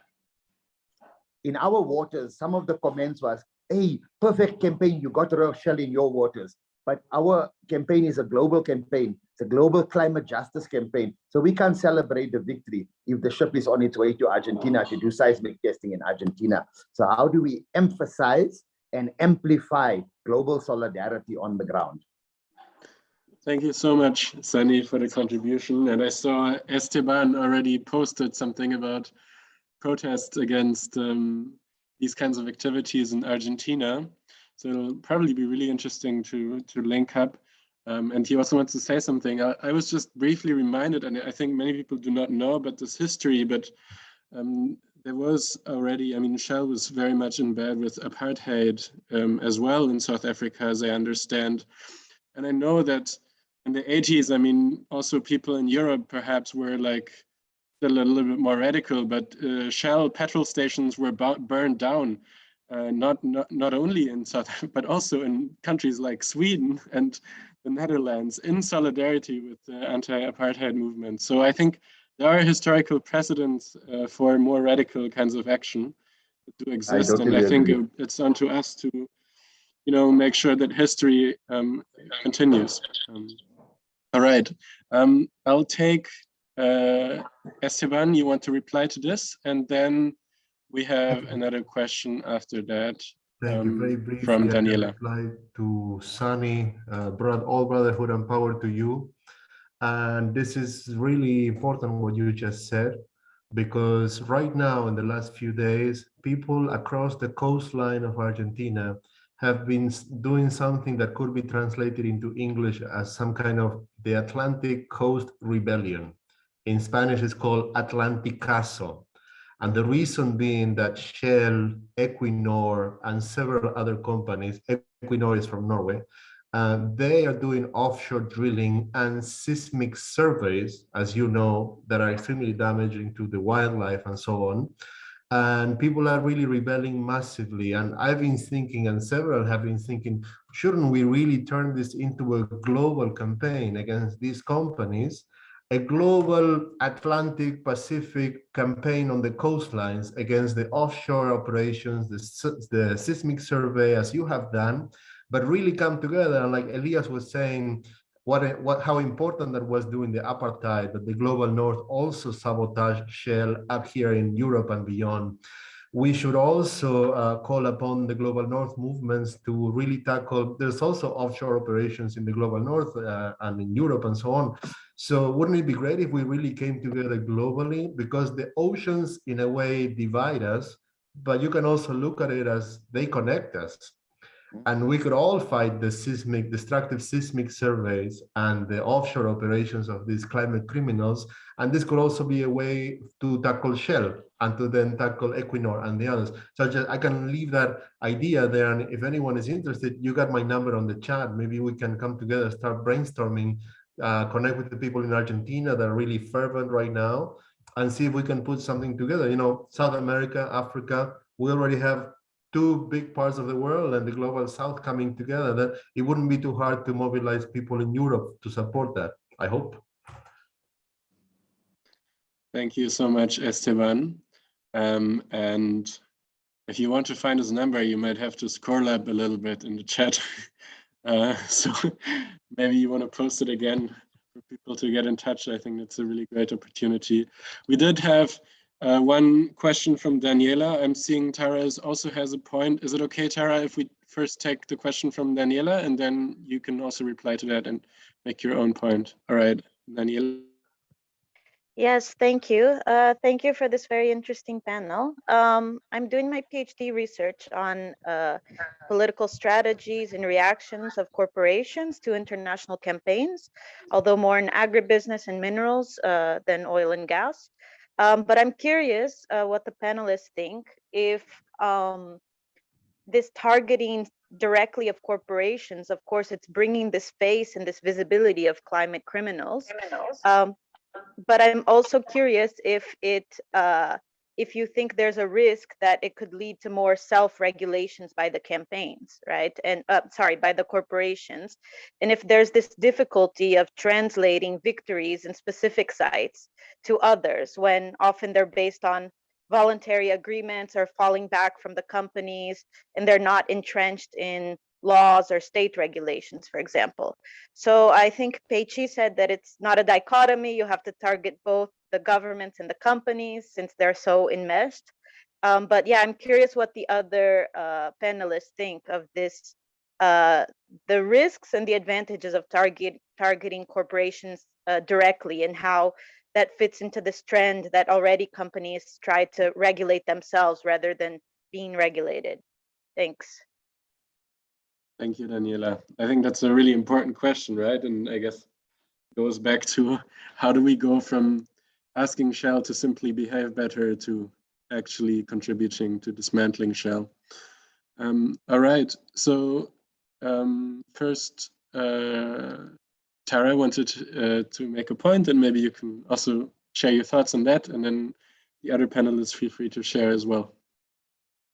in our waters, some of the comments was hey, perfect campaign, you got Royal Shell in your waters. But our campaign is a global campaign. It's a global climate justice campaign. So we can't celebrate the victory if the ship is on its way to Argentina to do seismic testing in Argentina. So how do we emphasize and amplify global solidarity on the ground? Thank you so much, Sunny, for the contribution. And I saw Esteban already posted something about protests against um, these kinds of activities in Argentina. So it'll probably be really interesting to to link up. Um, and he also wants to say something. I, I, was just briefly reminded, and I think many people do not know about this history, but um, there was already, I mean, Shell was very much in bed with apartheid um, as well in South Africa, as I understand. And I know that in the 80s, I mean, also people in Europe perhaps were like a little bit more radical, but uh, Shell petrol stations were burned down, uh, not, not, not only in South, Africa, but also in countries like Sweden and the Netherlands in solidarity with the anti-apartheid movement. So I think there are historical precedents uh, for more radical kinds of action to exist, I and I think agree. it's on to us to, you know, make sure that history um, continues. Um, all right, um, I'll take uh, Esteban. You want to reply to this, and then we have another question after that. Thank you. Very um, briefly, from I can Daniela. reply to Sunny, uh, broad, all brotherhood and power to you. And this is really important what you just said, because right now in the last few days, people across the coastline of Argentina have been doing something that could be translated into English as some kind of the Atlantic Coast Rebellion. In Spanish, it's called Atlanticazo. And the reason being that Shell, Equinor, and several other companies, Equinor is from Norway, uh, they are doing offshore drilling and seismic surveys, as you know, that are extremely damaging to the wildlife and so on. And people are really rebelling massively. And I've been thinking, and several have been thinking, shouldn't we really turn this into a global campaign against these companies a global Atlantic Pacific campaign on the coastlines against the offshore operations, the, the seismic survey as you have done, but really come together. And like Elias was saying, what, what, how important that was during the apartheid, that the global north also sabotaged Shell up here in Europe and beyond. We should also uh, call upon the global north movements to really tackle there's also offshore operations in the global north uh, and in europe and so on. So wouldn't it be great if we really came together globally? Because the oceans in a way divide us but you can also look at it as they connect us and we could all fight the seismic destructive seismic surveys and the offshore operations of these climate criminals. And this could also be a way to tackle shell and to then tackle equinor and the others. So just, i can leave that idea there. And if anyone is interested you got my number on the chat. Maybe we can come together start brainstorming uh, connect with the people in argentina that are really fervent right now and see if we can put something together. You know south america africa we already have two big parts of the world and the global south coming together that it wouldn't be too hard to mobilize people in Europe to support that, I hope. Thank you so much, Esteban. Um, and if you want to find his number, you might have to scroll up a little bit in the chat. Uh, so maybe you want to post it again for people to get in touch. I think that's a really great opportunity. We did have uh, one question from Daniela. I'm seeing Tara also has a point. Is it okay, Tara, if we first take the question from Daniela and then you can also reply to that and make your own point? All right, Daniela. Yes, thank you. Uh, thank you for this very interesting panel. Um, I'm doing my PhD research on uh, political strategies and reactions of corporations to international campaigns, although more in agribusiness and minerals uh, than oil and gas. Um, but I'm curious uh, what the panelists think if um, this targeting directly of corporations, of course, it's bringing this face and this visibility of climate criminals. criminals. Um, but I'm also curious if it uh, if you think there's a risk that it could lead to more self-regulations by the campaigns, right? And uh, sorry, by the corporations. And if there's this difficulty of translating victories in specific sites to others, when often they're based on voluntary agreements or falling back from the companies and they're not entrenched in laws or state regulations, for example. So I think Peichi said that it's not a dichotomy. You have to target both the governments and the companies since they're so enmeshed. Um, but yeah, I'm curious what the other uh, panelists think of this, uh, the risks and the advantages of target targeting corporations uh, directly and how that fits into this trend that already companies try to regulate themselves rather than being regulated? Thanks. Thank you, Daniela. I think that's a really important question, right? And I guess goes back to how do we go from asking Shell to simply behave better to actually contributing to dismantling Shell. Um, all right, so um, first, uh, Tara wanted uh, to make a point and maybe you can also share your thoughts on that and then the other panelists feel free to share as well.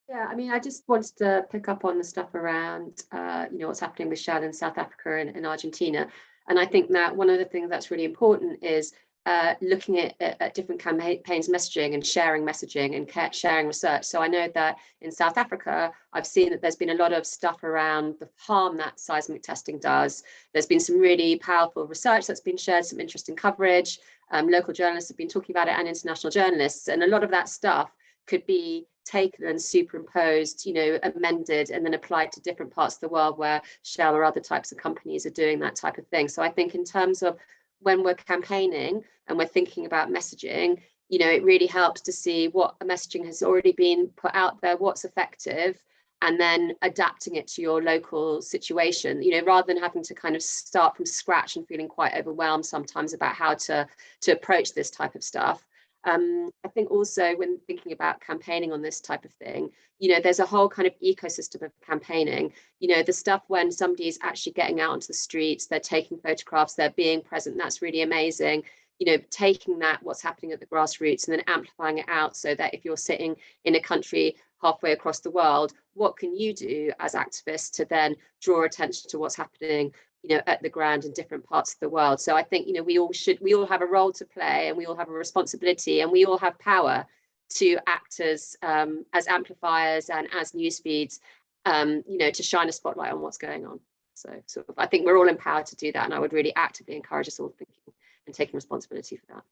Yeah, I mean, I just wanted to pick up on the stuff around, uh, you know, what's happening with Shell in South Africa and, and Argentina. And I think that one of the things that's really important is uh, looking at, at, at, different campaigns messaging and sharing messaging and sharing research. So I know that in South Africa, I've seen that there's been a lot of stuff around the harm that seismic testing does. There's been some really powerful research that's been shared, some interesting coverage. Um, local journalists have been talking about it and international journalists. And a lot of that stuff could be taken and superimposed, you know, amended and then applied to different parts of the world where Shell or other types of companies are doing that type of thing. So I think in terms of when we're campaigning and we're thinking about messaging, you know, it really helps to see what messaging has already been put out there, what's effective, and then adapting it to your local situation, you know, rather than having to kind of start from scratch and feeling quite overwhelmed sometimes about how to, to approach this type of stuff. Um, I think also when thinking about campaigning on this type of thing, you know, there's a whole kind of ecosystem of campaigning, you know, the stuff when somebody's actually getting out onto the streets, they're taking photographs, they're being present, that's really amazing. You know, taking that, what's happening at the grassroots and then amplifying it out so that if you're sitting in a country halfway across the world, what can you do as activists to then draw attention to what's happening you know, at the ground in different parts of the world. So I think, you know, we all should, we all have a role to play and we all have a responsibility and we all have power to act as, um, as amplifiers and as news feeds, um, you know, to shine a spotlight on what's going on. So I think we're all empowered to do that. And I would really actively encourage us all thinking and taking responsibility for that.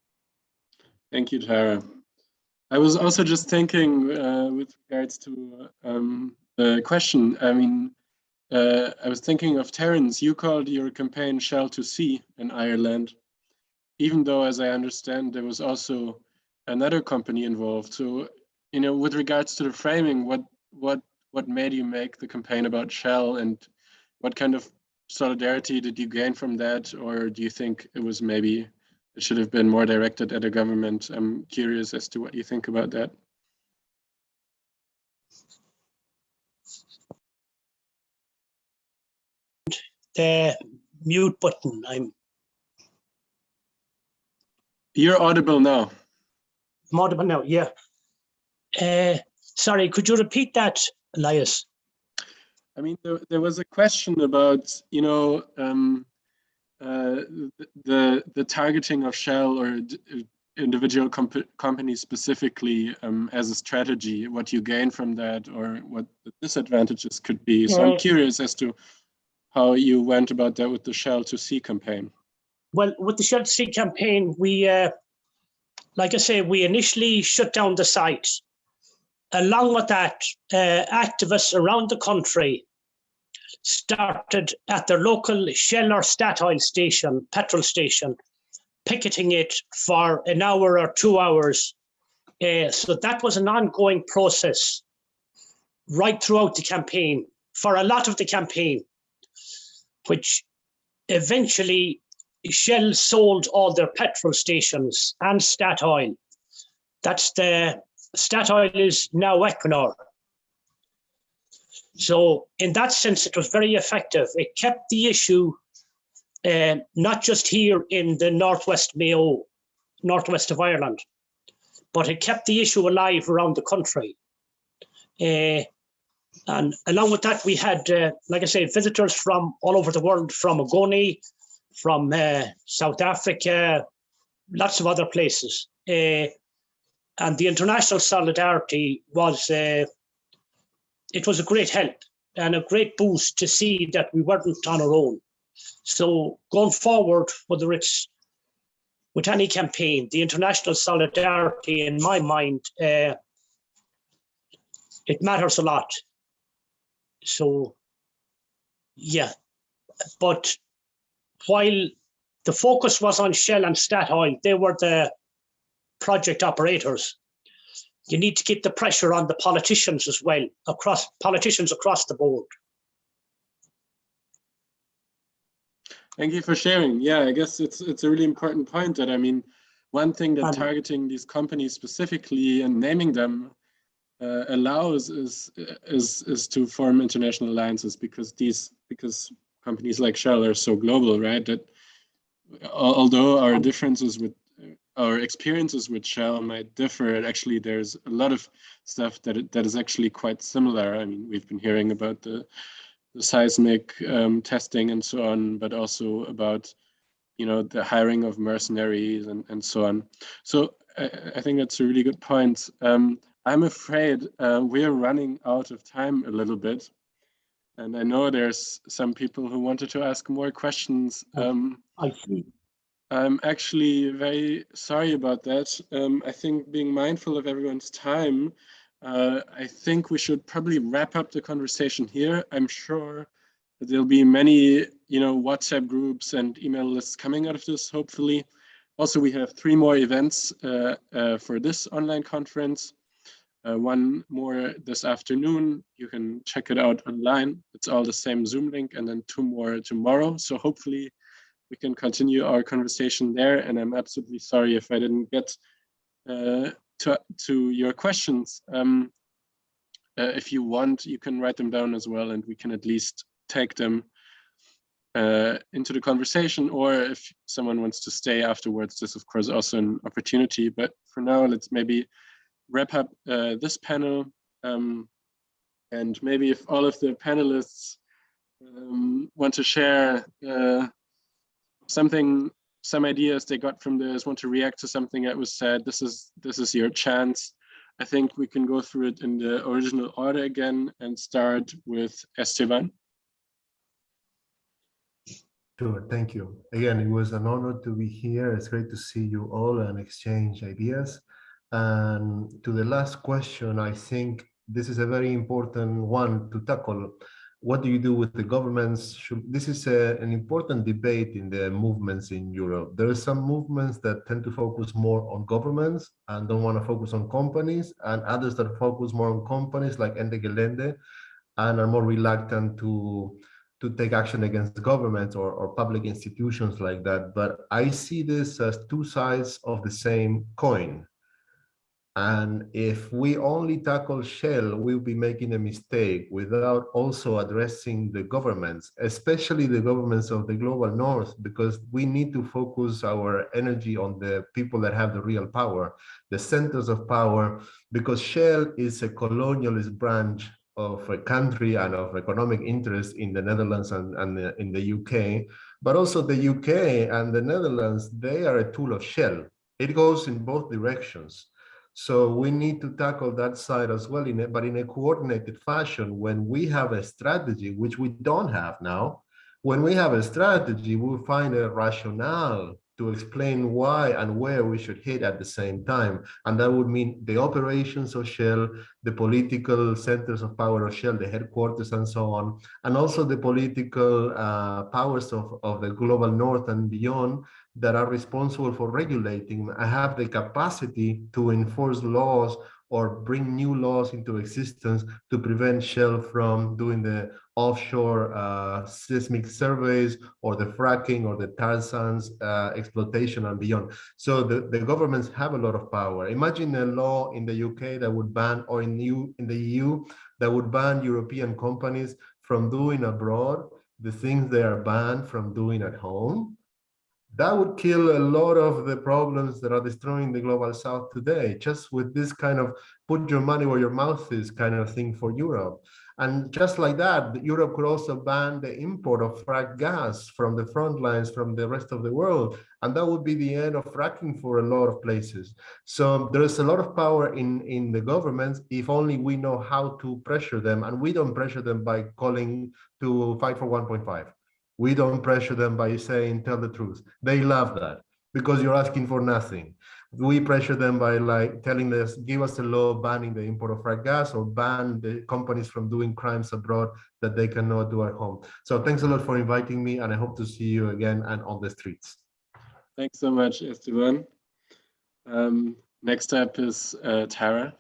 Thank you, Tara. I was also just thinking uh, with regards to um, the question, I mean, uh, I was thinking of Terence, you called your campaign Shell to Sea in Ireland, even though, as I understand, there was also another company involved. So, you know, with regards to the framing, what what what made you make the campaign about Shell and what kind of solidarity did you gain from that? Or do you think it was maybe, it should have been more directed at the government? I'm curious as to what you think about that. The mute button. I'm You're audible now. I'm audible now, yeah. Uh, sorry, could you repeat that, Elias? I mean, there, there was a question about, you know, um, uh, the the targeting of Shell or individual comp companies specifically um, as a strategy, what you gain from that or what the disadvantages could be. So I'm curious as to how you went about that with the Shell to Sea campaign. Well, with the Shell to Sea campaign, we, uh, like I say, we initially shut down the site. Along with that, uh, activists around the country started at their local Shell or Statoil station, petrol station, picketing it for an hour or two hours. Uh, so that was an ongoing process right throughout the campaign, for a lot of the campaign which eventually Shell sold all their petrol stations and Statoil. That's the Statoil is now Equinor. So in that sense, it was very effective. It kept the issue uh, not just here in the Northwest Mayo, Northwest of Ireland, but it kept the issue alive around the country. Uh, and along with that, we had, uh, like I say, visitors from all over the world, from Ogoni, from uh, South Africa, lots of other places. Uh, and the international solidarity was, uh, it was a great help and a great boost to see that we weren't on our own. So going forward, whether it's with any campaign, the international solidarity, in my mind, uh, it matters a lot so yeah, but while the focus was on Shell and Statoil, they were the project operators. you need to keep the pressure on the politicians as well, across politicians across the board. Thank you for sharing. Yeah, I guess it's it's a really important point that I mean, one thing that Um, targeting these companies specifically and naming them uh, allows is is is to form international alliances because these because companies like Shell are so global, right? That although our differences with our experiences with Shell might differ, actually there's a lot of stuff that that is actually quite similar. I mean, we've been hearing about the the seismic um, testing and so on, but also about you know the hiring of mercenaries and, and so on. So I, I think that's a really good point. Um, I'm afraid uh, we're running out of time a little bit. And I know there's some people who wanted to ask more questions. Um, I see. I'm actually very sorry about that. Um, I think being mindful of everyone's time, uh, I think we should probably wrap up the conversation here. I'm sure that there'll be many, you know, WhatsApp groups and email lists coming out of this, hopefully. Also, we have three more events uh, uh, for this online conference. Uh, one more this afternoon. You can check it out online. It's all the same Zoom link, and then two more tomorrow. So hopefully we can continue our conversation there. And I'm absolutely sorry if I didn't get uh, to, to your questions. Um, uh, if you want, you can write them down as well, and we can at least take them uh, into the conversation. Or if someone wants to stay afterwards, this of course also an opportunity. But for now, let's maybe wrap up uh, this panel. Um, and maybe if all of the panelists um, want to share uh, something, some ideas they got from this, want to react to something that was said, this is this is your chance. I think we can go through it in the original order again and start with Esteban. Sure, thank you. Again, it was an honor to be here. It's great to see you all and exchange ideas. And to the last question, I think this is a very important one to tackle. What do you do with the governments? Should, this is a, an important debate in the movements in Europe. There are some movements that tend to focus more on governments and don't want to focus on companies, and others that focus more on companies like Ende Gelände and are more reluctant to to take action against governments or, or public institutions like that. But I see this as two sides of the same coin. And if we only tackle Shell, we'll be making a mistake without also addressing the governments, especially the governments of the global north, because we need to focus our energy on the people that have the real power, the centers of power, because Shell is a colonialist branch of a country and of economic interest in the Netherlands and, and the, in the UK, but also the UK and the Netherlands, they are a tool of Shell. It goes in both directions. So we need to tackle that side as well, in it, but in a coordinated fashion when we have a strategy, which we don't have now. When we have a strategy, we'll find a rationale to explain why and where we should hit at the same time. And that would mean the operations of Shell, the political centers of power of Shell, the headquarters and so on, and also the political uh, powers of, of the global north and beyond that are responsible for regulating. I have the capacity to enforce laws or bring new laws into existence to prevent Shell from doing the offshore uh, seismic surveys or the fracking or the tar sands uh, exploitation and beyond. So the, the governments have a lot of power. Imagine a law in the UK that would ban, or in, in the EU, that would ban European companies from doing abroad the things they are banned from doing at home that would kill a lot of the problems that are destroying the global south today just with this kind of put your money where your mouth is kind of thing for europe. And just like that europe could also ban the import of frack gas from the front lines from the rest of the world. And that would be the end of fracking for a lot of places. So there's a lot of power in in the governments if only we know how to pressure them. And we don't pressure them by calling to fight for 1.5 we don't pressure them by saying, tell the truth. They love that because you're asking for nothing. We pressure them by like telling us, give us a law banning the import of frack gas or ban the companies from doing crimes abroad that they cannot do at home. So thanks a lot for inviting me and I hope to see you again and on the streets. Thanks so much, Esteban. Um, next up is uh, Tara.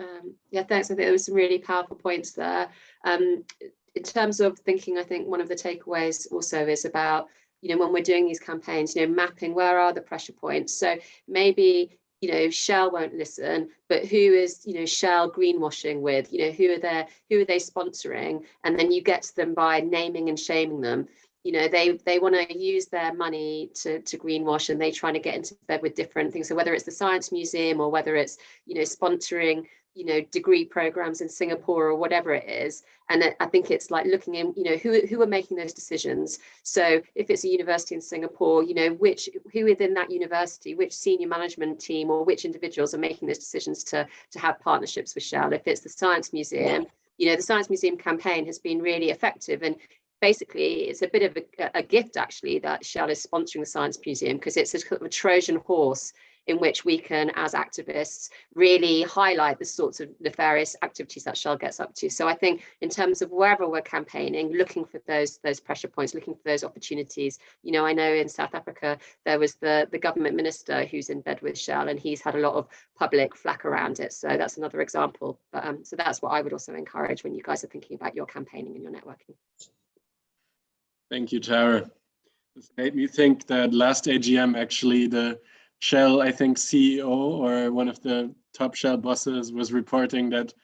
Um, yeah, thanks. I think there was some really powerful points there. Um, in terms of thinking, I think one of the takeaways also is about, you know, when we're doing these campaigns, you know, mapping where are the pressure points. So maybe, you know, Shell won't listen, but who is, you know, Shell greenwashing with, you know, who are they, who are they sponsoring? And then you get to them by naming and shaming them you know they they want to use their money to to greenwash and they trying to get into bed with different things so whether it's the science museum or whether it's you know sponsoring you know degree programs in singapore or whatever it is. And i think it's like looking in you know who who are making those decisions. So if it's a university in singapore you know which who within that university which senior management team or which individuals are making those decisions to to have partnerships with shell? If it's the science museum you know the science museum campaign has been really effective. And basically it's a bit of a, a, gift actually that Shell is sponsoring the Science Museum because it's a, a Trojan horse in which we can, as activists, really highlight the sorts of nefarious activities that Shell gets up to. So I think in terms of wherever we're campaigning, looking for those those pressure points, looking for those opportunities. You know, I know in South Africa there was the the government minister who's in bed with Shell, and he's had a lot of public flack around it. So that's another example. But um, so that's what I would also encourage when you guys are thinking about your campaigning and your networking. Thank you, Tara. This made me think that last AGM, actually, the Shell, I think CEO or one of the top Shell bosses was reporting that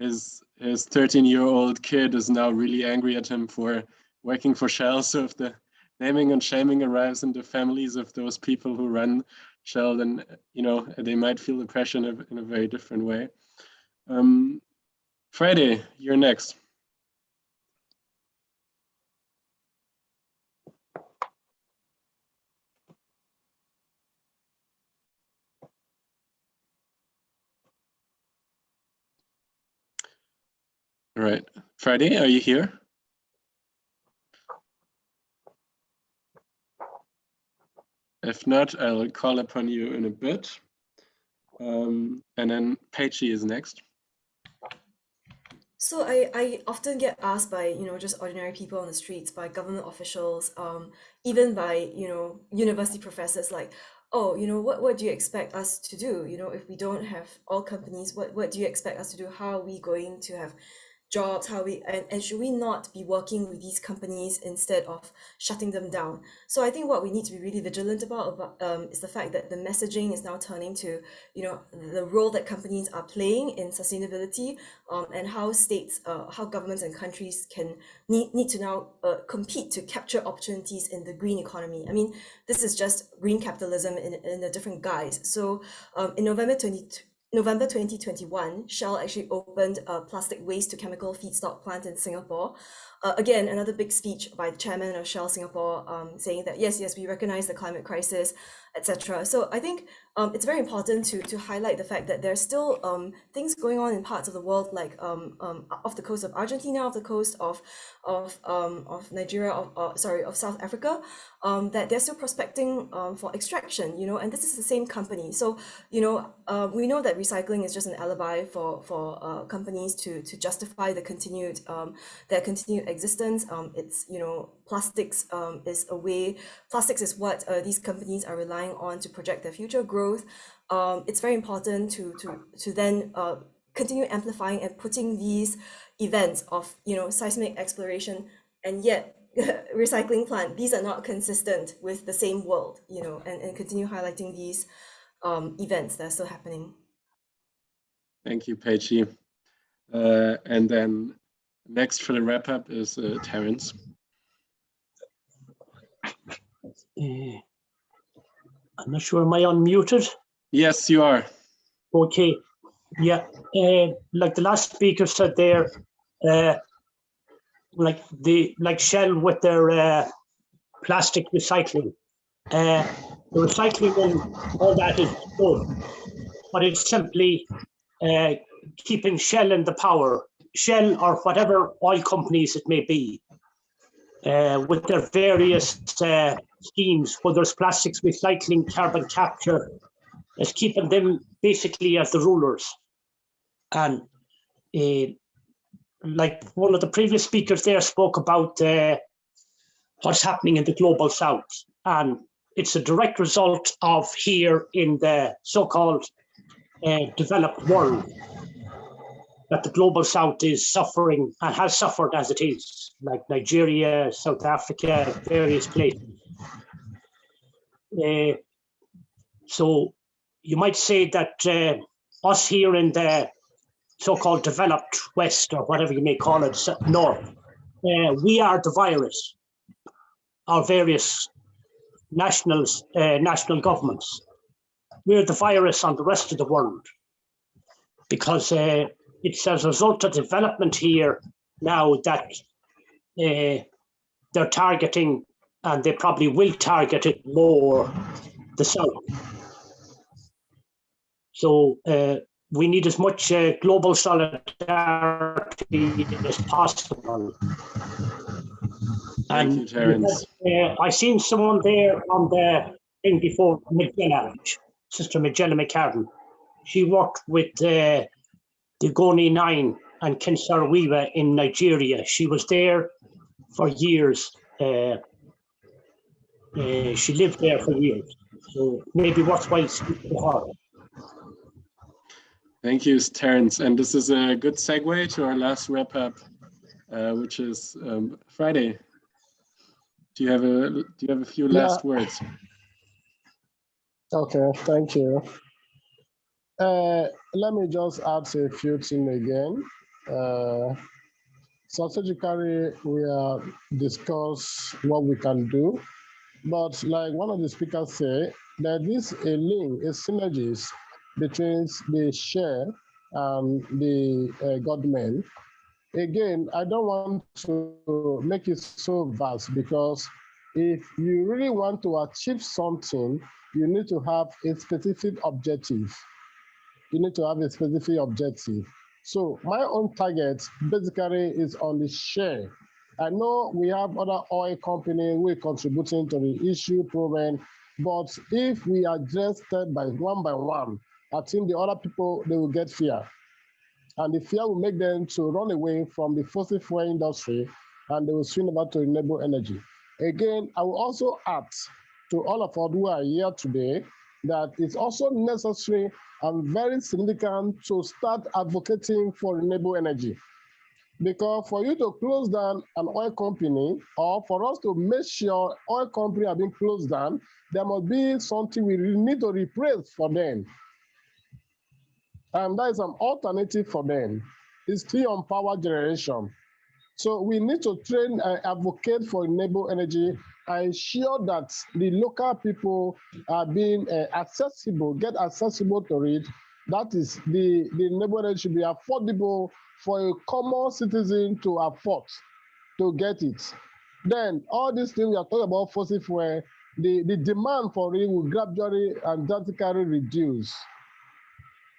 his his 13 year old kid is now really angry at him for working for Shell. So if the naming and shaming arrives in the families of those people who run Shell, then you know they might feel the pressure in a, in a very different way. Um, Friday, you're next. Right, Friday, are you here? If not, I'll call upon you in a bit. Um, and then Peachy is next. So I, I often get asked by, you know, just ordinary people on the streets, by government officials, um, even by, you know, university professors like, oh, you know, what, what do you expect us to do? You know, if we don't have all companies, what, what do you expect us to do? How are we going to have jobs how we and, and should we not be working with these companies instead of shutting them down? So i think what we need to be really vigilant about, about um, is the fact that the messaging is now turning to you know the role that companies are playing in sustainability um, and how states uh, how governments and countries can need, need to now uh, compete to capture opportunities in the green economy. I mean this is just green capitalism in, in a different guise. So um, in november 20 November 2021, Shell actually opened a plastic waste to chemical feedstock plant in Singapore. Uh, again, another big speech by the chairman of Shell Singapore um, saying that, yes, yes, we recognize the climate crisis, etc. So I think um, it's very important to, to highlight the fact that there's still um, things going on in parts of the world, like um, um, off the coast of Argentina, off the coast of of, um, of Nigeria, of, uh, sorry, of South Africa, um, that they're still prospecting um, for extraction, you know, and this is the same company. So, you know, uh, we know that recycling is just an alibi for, for uh, companies to, to justify the continued, um, their continued existence. Um, it's, you know, plastics um, is a way, plastics is what uh, these companies are relying on to project their future growth. Um, it's very important to, to, to then uh, continue amplifying and putting these events of, you know, seismic exploration and yet recycling plant, these are not consistent with the same world, you know, and, and continue highlighting these um, events that are still happening. Thank you, Peachy. Uh, and then next for the wrap up is uh, Terence. Uh, I'm not sure, am I unmuted? Yes, you are. Okay, yeah, uh, like the last speaker said there, uh, like the like Shell with their uh, plastic recycling. Uh, the recycling and all that is good, but it's simply uh, keeping Shell in the power, Shell or whatever oil companies it may be, uh, with their various uh, schemes, whether it's plastics recycling, carbon capture, is keeping them basically as the rulers. And uh, like one of the previous speakers there spoke about uh, what's happening in the global south. And it's a direct result of here in the so-called uh, developed world. That the global south is suffering and has suffered as it is, like Nigeria, South Africa, various places. Uh, so you might say that uh, us here in the so-called developed West, or whatever you may call it, North, uh, we are the virus. Our various nationals, uh, national governments. We're the virus on the rest of the world because it's as a result of development here now that uh, they're targeting and they probably will target it more the south. So uh, we need as much uh, global solidarity as possible. Thank you, Terence. Uh, I seen someone there on the thing before, Majella, Sister Majella McCarron. She worked with uh, the Ogoni Nine and Ken Saro-Wiwa in Nigeria. She was there for years. Uh, uh, she lived there for years. So maybe worthwhile speaking to her. Thank you, Terence. And this is a good segue to our last wrap up, uh, which is um, Friday. Do you have a do you have a few last words? Okay, thank you. Uh, let me just add a few things again. Uh, strategically, we are discuss what we can do, but like one of the speakers say, there is a link, a synergies between the share and the uh, government. Again, I don't want to make it so vast because if you really want to achieve something, you need to have a specific objective. You need to have a specific objective. So my own target basically is on the share. I know we have other oil companies we're contributing to the issue proven, but if we address step by one by one, I think the other people, they will get fear. And the fear will make them to run away from the fossil fuel industry and they will swing over to renewable energy. Again, I will also add to all of us who are here today that it's also necessary and very significant to start advocating for renewable energy. Because for you to close down an oil company or for us to make sure oil company are being closed down, there must be something we need to replace for them. And that is an alternative for them. It's still on power generation. So we need to train and advocate for renewable energy ensure that the local people are being uh, accessible, get accessible to it. That is, the, the energy should be affordable for a common citizen to afford, to get it. Then all these things we are talking about fossil fuel, the, the demand for it will gradually and drastically reduce.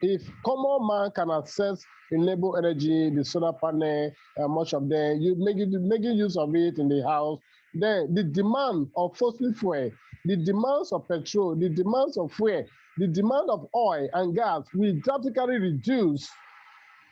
If common man can access renewable energy, the solar panel, uh, much of them, you make it making use of it in the house, then the demand of fossil fuel, the demands of petrol, the demands of fuel, the demand of oil and gas will drastically reduce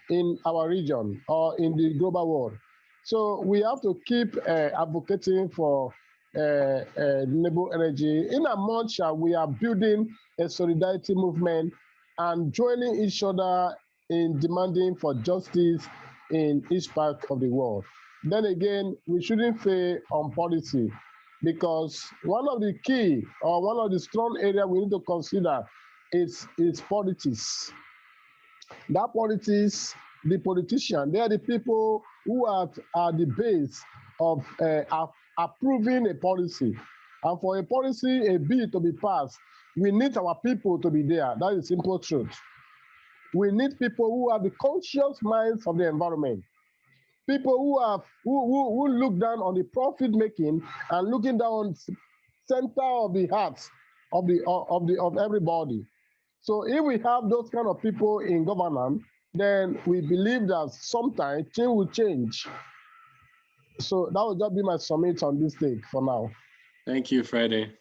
in our region or in the global world. So we have to keep uh, advocating for uh, uh, renewable energy. In a much uh, we are building a solidarity movement and joining each other in demanding for justice in each part of the world. Then again, we shouldn't fail on policy because one of the key or one of the strong areas we need to consider is, is politics. That politics, the politician, they are the people who are at the base of uh, approving a policy. And for a policy, a bill to be passed, we need our people to be there. That is simple truth. We need people who have the conscious minds of the environment. People who have who, who, who look down on the profit making and looking down center of the hearts of the of the of everybody. So if we have those kind of people in governance, then we believe that sometime things will change. So that will just be my summit on this thing for now. Thank you, Friday.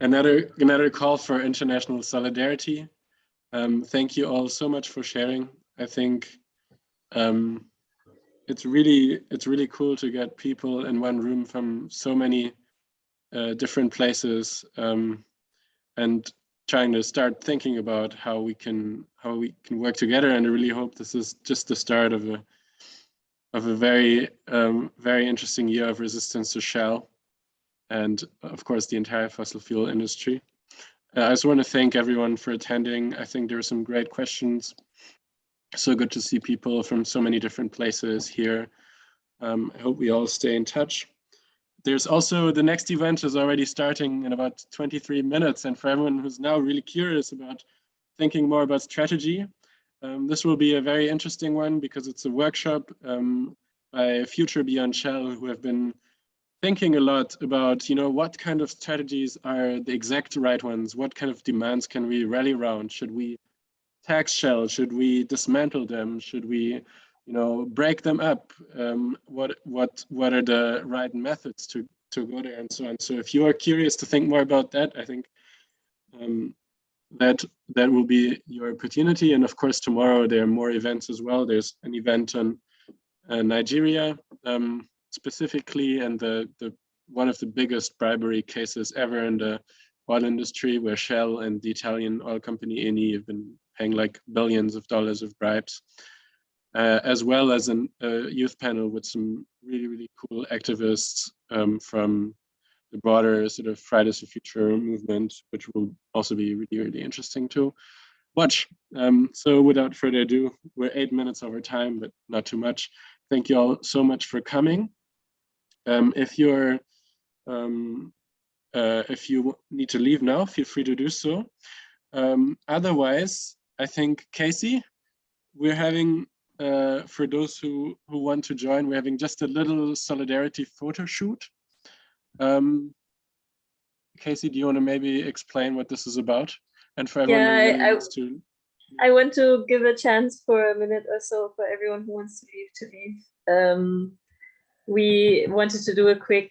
Another another call for international solidarity. Um, thank you all so much for sharing. I think um, it's really it's really cool to get people in one room from so many uh, different places. Um, and trying to start thinking about how we can how we can work together. And I really hope this is just the start of a of a very um, very interesting year of resistance to Shell, and of course the entire fossil fuel industry. Uh, I just want to thank everyone for attending. I think there were some great questions. So good to see people from so many different places here. Um, I hope we all stay in touch. There's also the next event is already starting in about 23 minutes. And for everyone who's now really curious about thinking more about strategy, um, this will be a very interesting one because it's a workshop um, by Future Beyond Shell who have been thinking a lot about, you know, what kind of strategies are the exact right ones? What kind of demands can we rally around? Should we tax Shell? Should we dismantle them? Should we, you know, break them up? Um, what what what are the right methods to to go there and so on? So if you are curious to think more about that, I think um, that that will be your opportunity. And of course, tomorrow there are more events as well. There's an event on uh, Nigeria um, specifically, and the the one of the biggest bribery cases ever in the oil industry, where Shell and the Italian oil company Eni have been paying like billions of dollars of bribes, uh, as well as a uh, youth panel with some really, really cool activists um, from the broader sort of Fridays for Future movement, which will also be really, really interesting to watch. Um, so without further ado, we're eight minutes over time, but not too much. Thank you all so much for coming. Um, if you're um, uh, if you need to leave now, feel free to do so. Um, otherwise, I think Casey, we're having, uh, for those who, who want to join, we're having just a little solidarity photo shoot. Um, Casey, do you want to maybe explain what this is about? And for everyone Yeah, I- to, I want to give a chance for a minute or so for everyone who wants to leave to leave. Um, we wanted to do a quick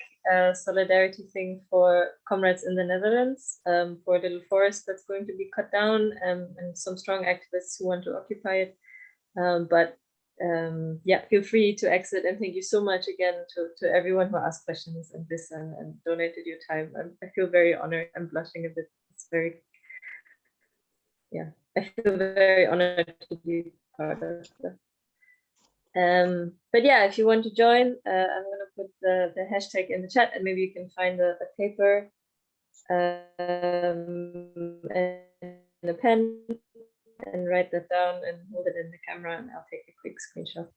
solidarity thing for comrades in the Netherlands um, for a little forest that's going to be cut down um, and some strong activists who want to occupy it. Um, but um, yeah, feel free to exit and thank you so much again to, to everyone who asked questions and listened and donated your time. I'm, I feel very honored. I'm blushing a bit. It's very, yeah, I feel very honored to be part of this. Um, but yeah, if you want to join, uh, I'm gonna put the, the hashtag in the chat and maybe you can find the, the paper um, and a pen and write that down and hold it in the camera and I'll take a quick screenshot.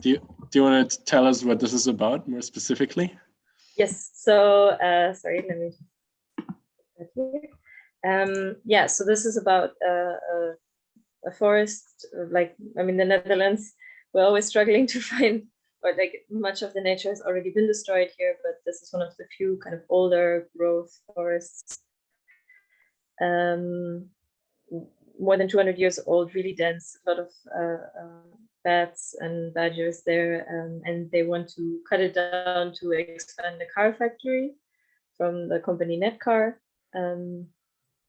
do you, do you want to tell us what this is about more specifically? Yes, so uh, sorry, let me put. Um, yeah, so this is about uh, a, a forest, like, I mean, the Netherlands, we're always struggling to find, or like much of the nature has already been destroyed here, but this is one of the few kind of older growth forests. Um, more than 200 years old, really dense, a lot of uh, uh, bats and badgers there, um, and they want to cut it down to expand the car factory from the company NedCar. Um,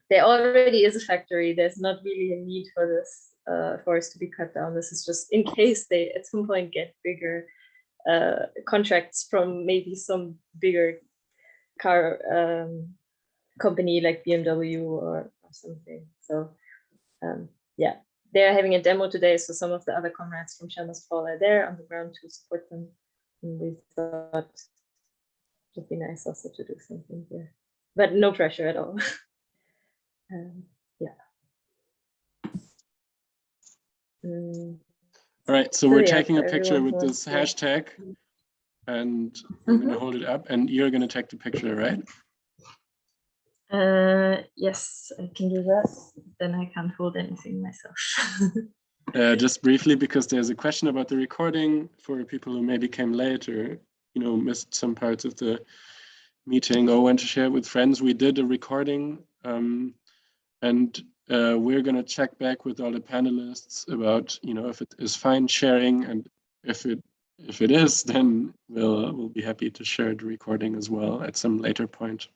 there already is a factory. There's not really a need for this uh, forest to be cut down. This is just in case they at some point get bigger uh, contracts from maybe some bigger car um, company like BMW or, or something. So um, yeah, they're having a demo today. So some of the other comrades from Shell Must Fall are there on the ground to support them. And we thought it would be nice also to do something here, but no pressure at all. um, yeah. Mm, All right, so So we're yeah, taking a picture with this to- hashtag and I'm Mm-hmm. gonna hold it up and you're gonna take the picture, right? Uh, yes, I can do that. Then I can't hold anything myself. Uh, just briefly, because there's a question about the recording for people who maybe came later, you know, missed some parts of the meeting or went to share it with friends. We did a recording um, and uh, we're going to check back with all the panelists about, you know, if it is fine sharing and if it if it is, then we'll we'll be happy to share the recording as well at some later point.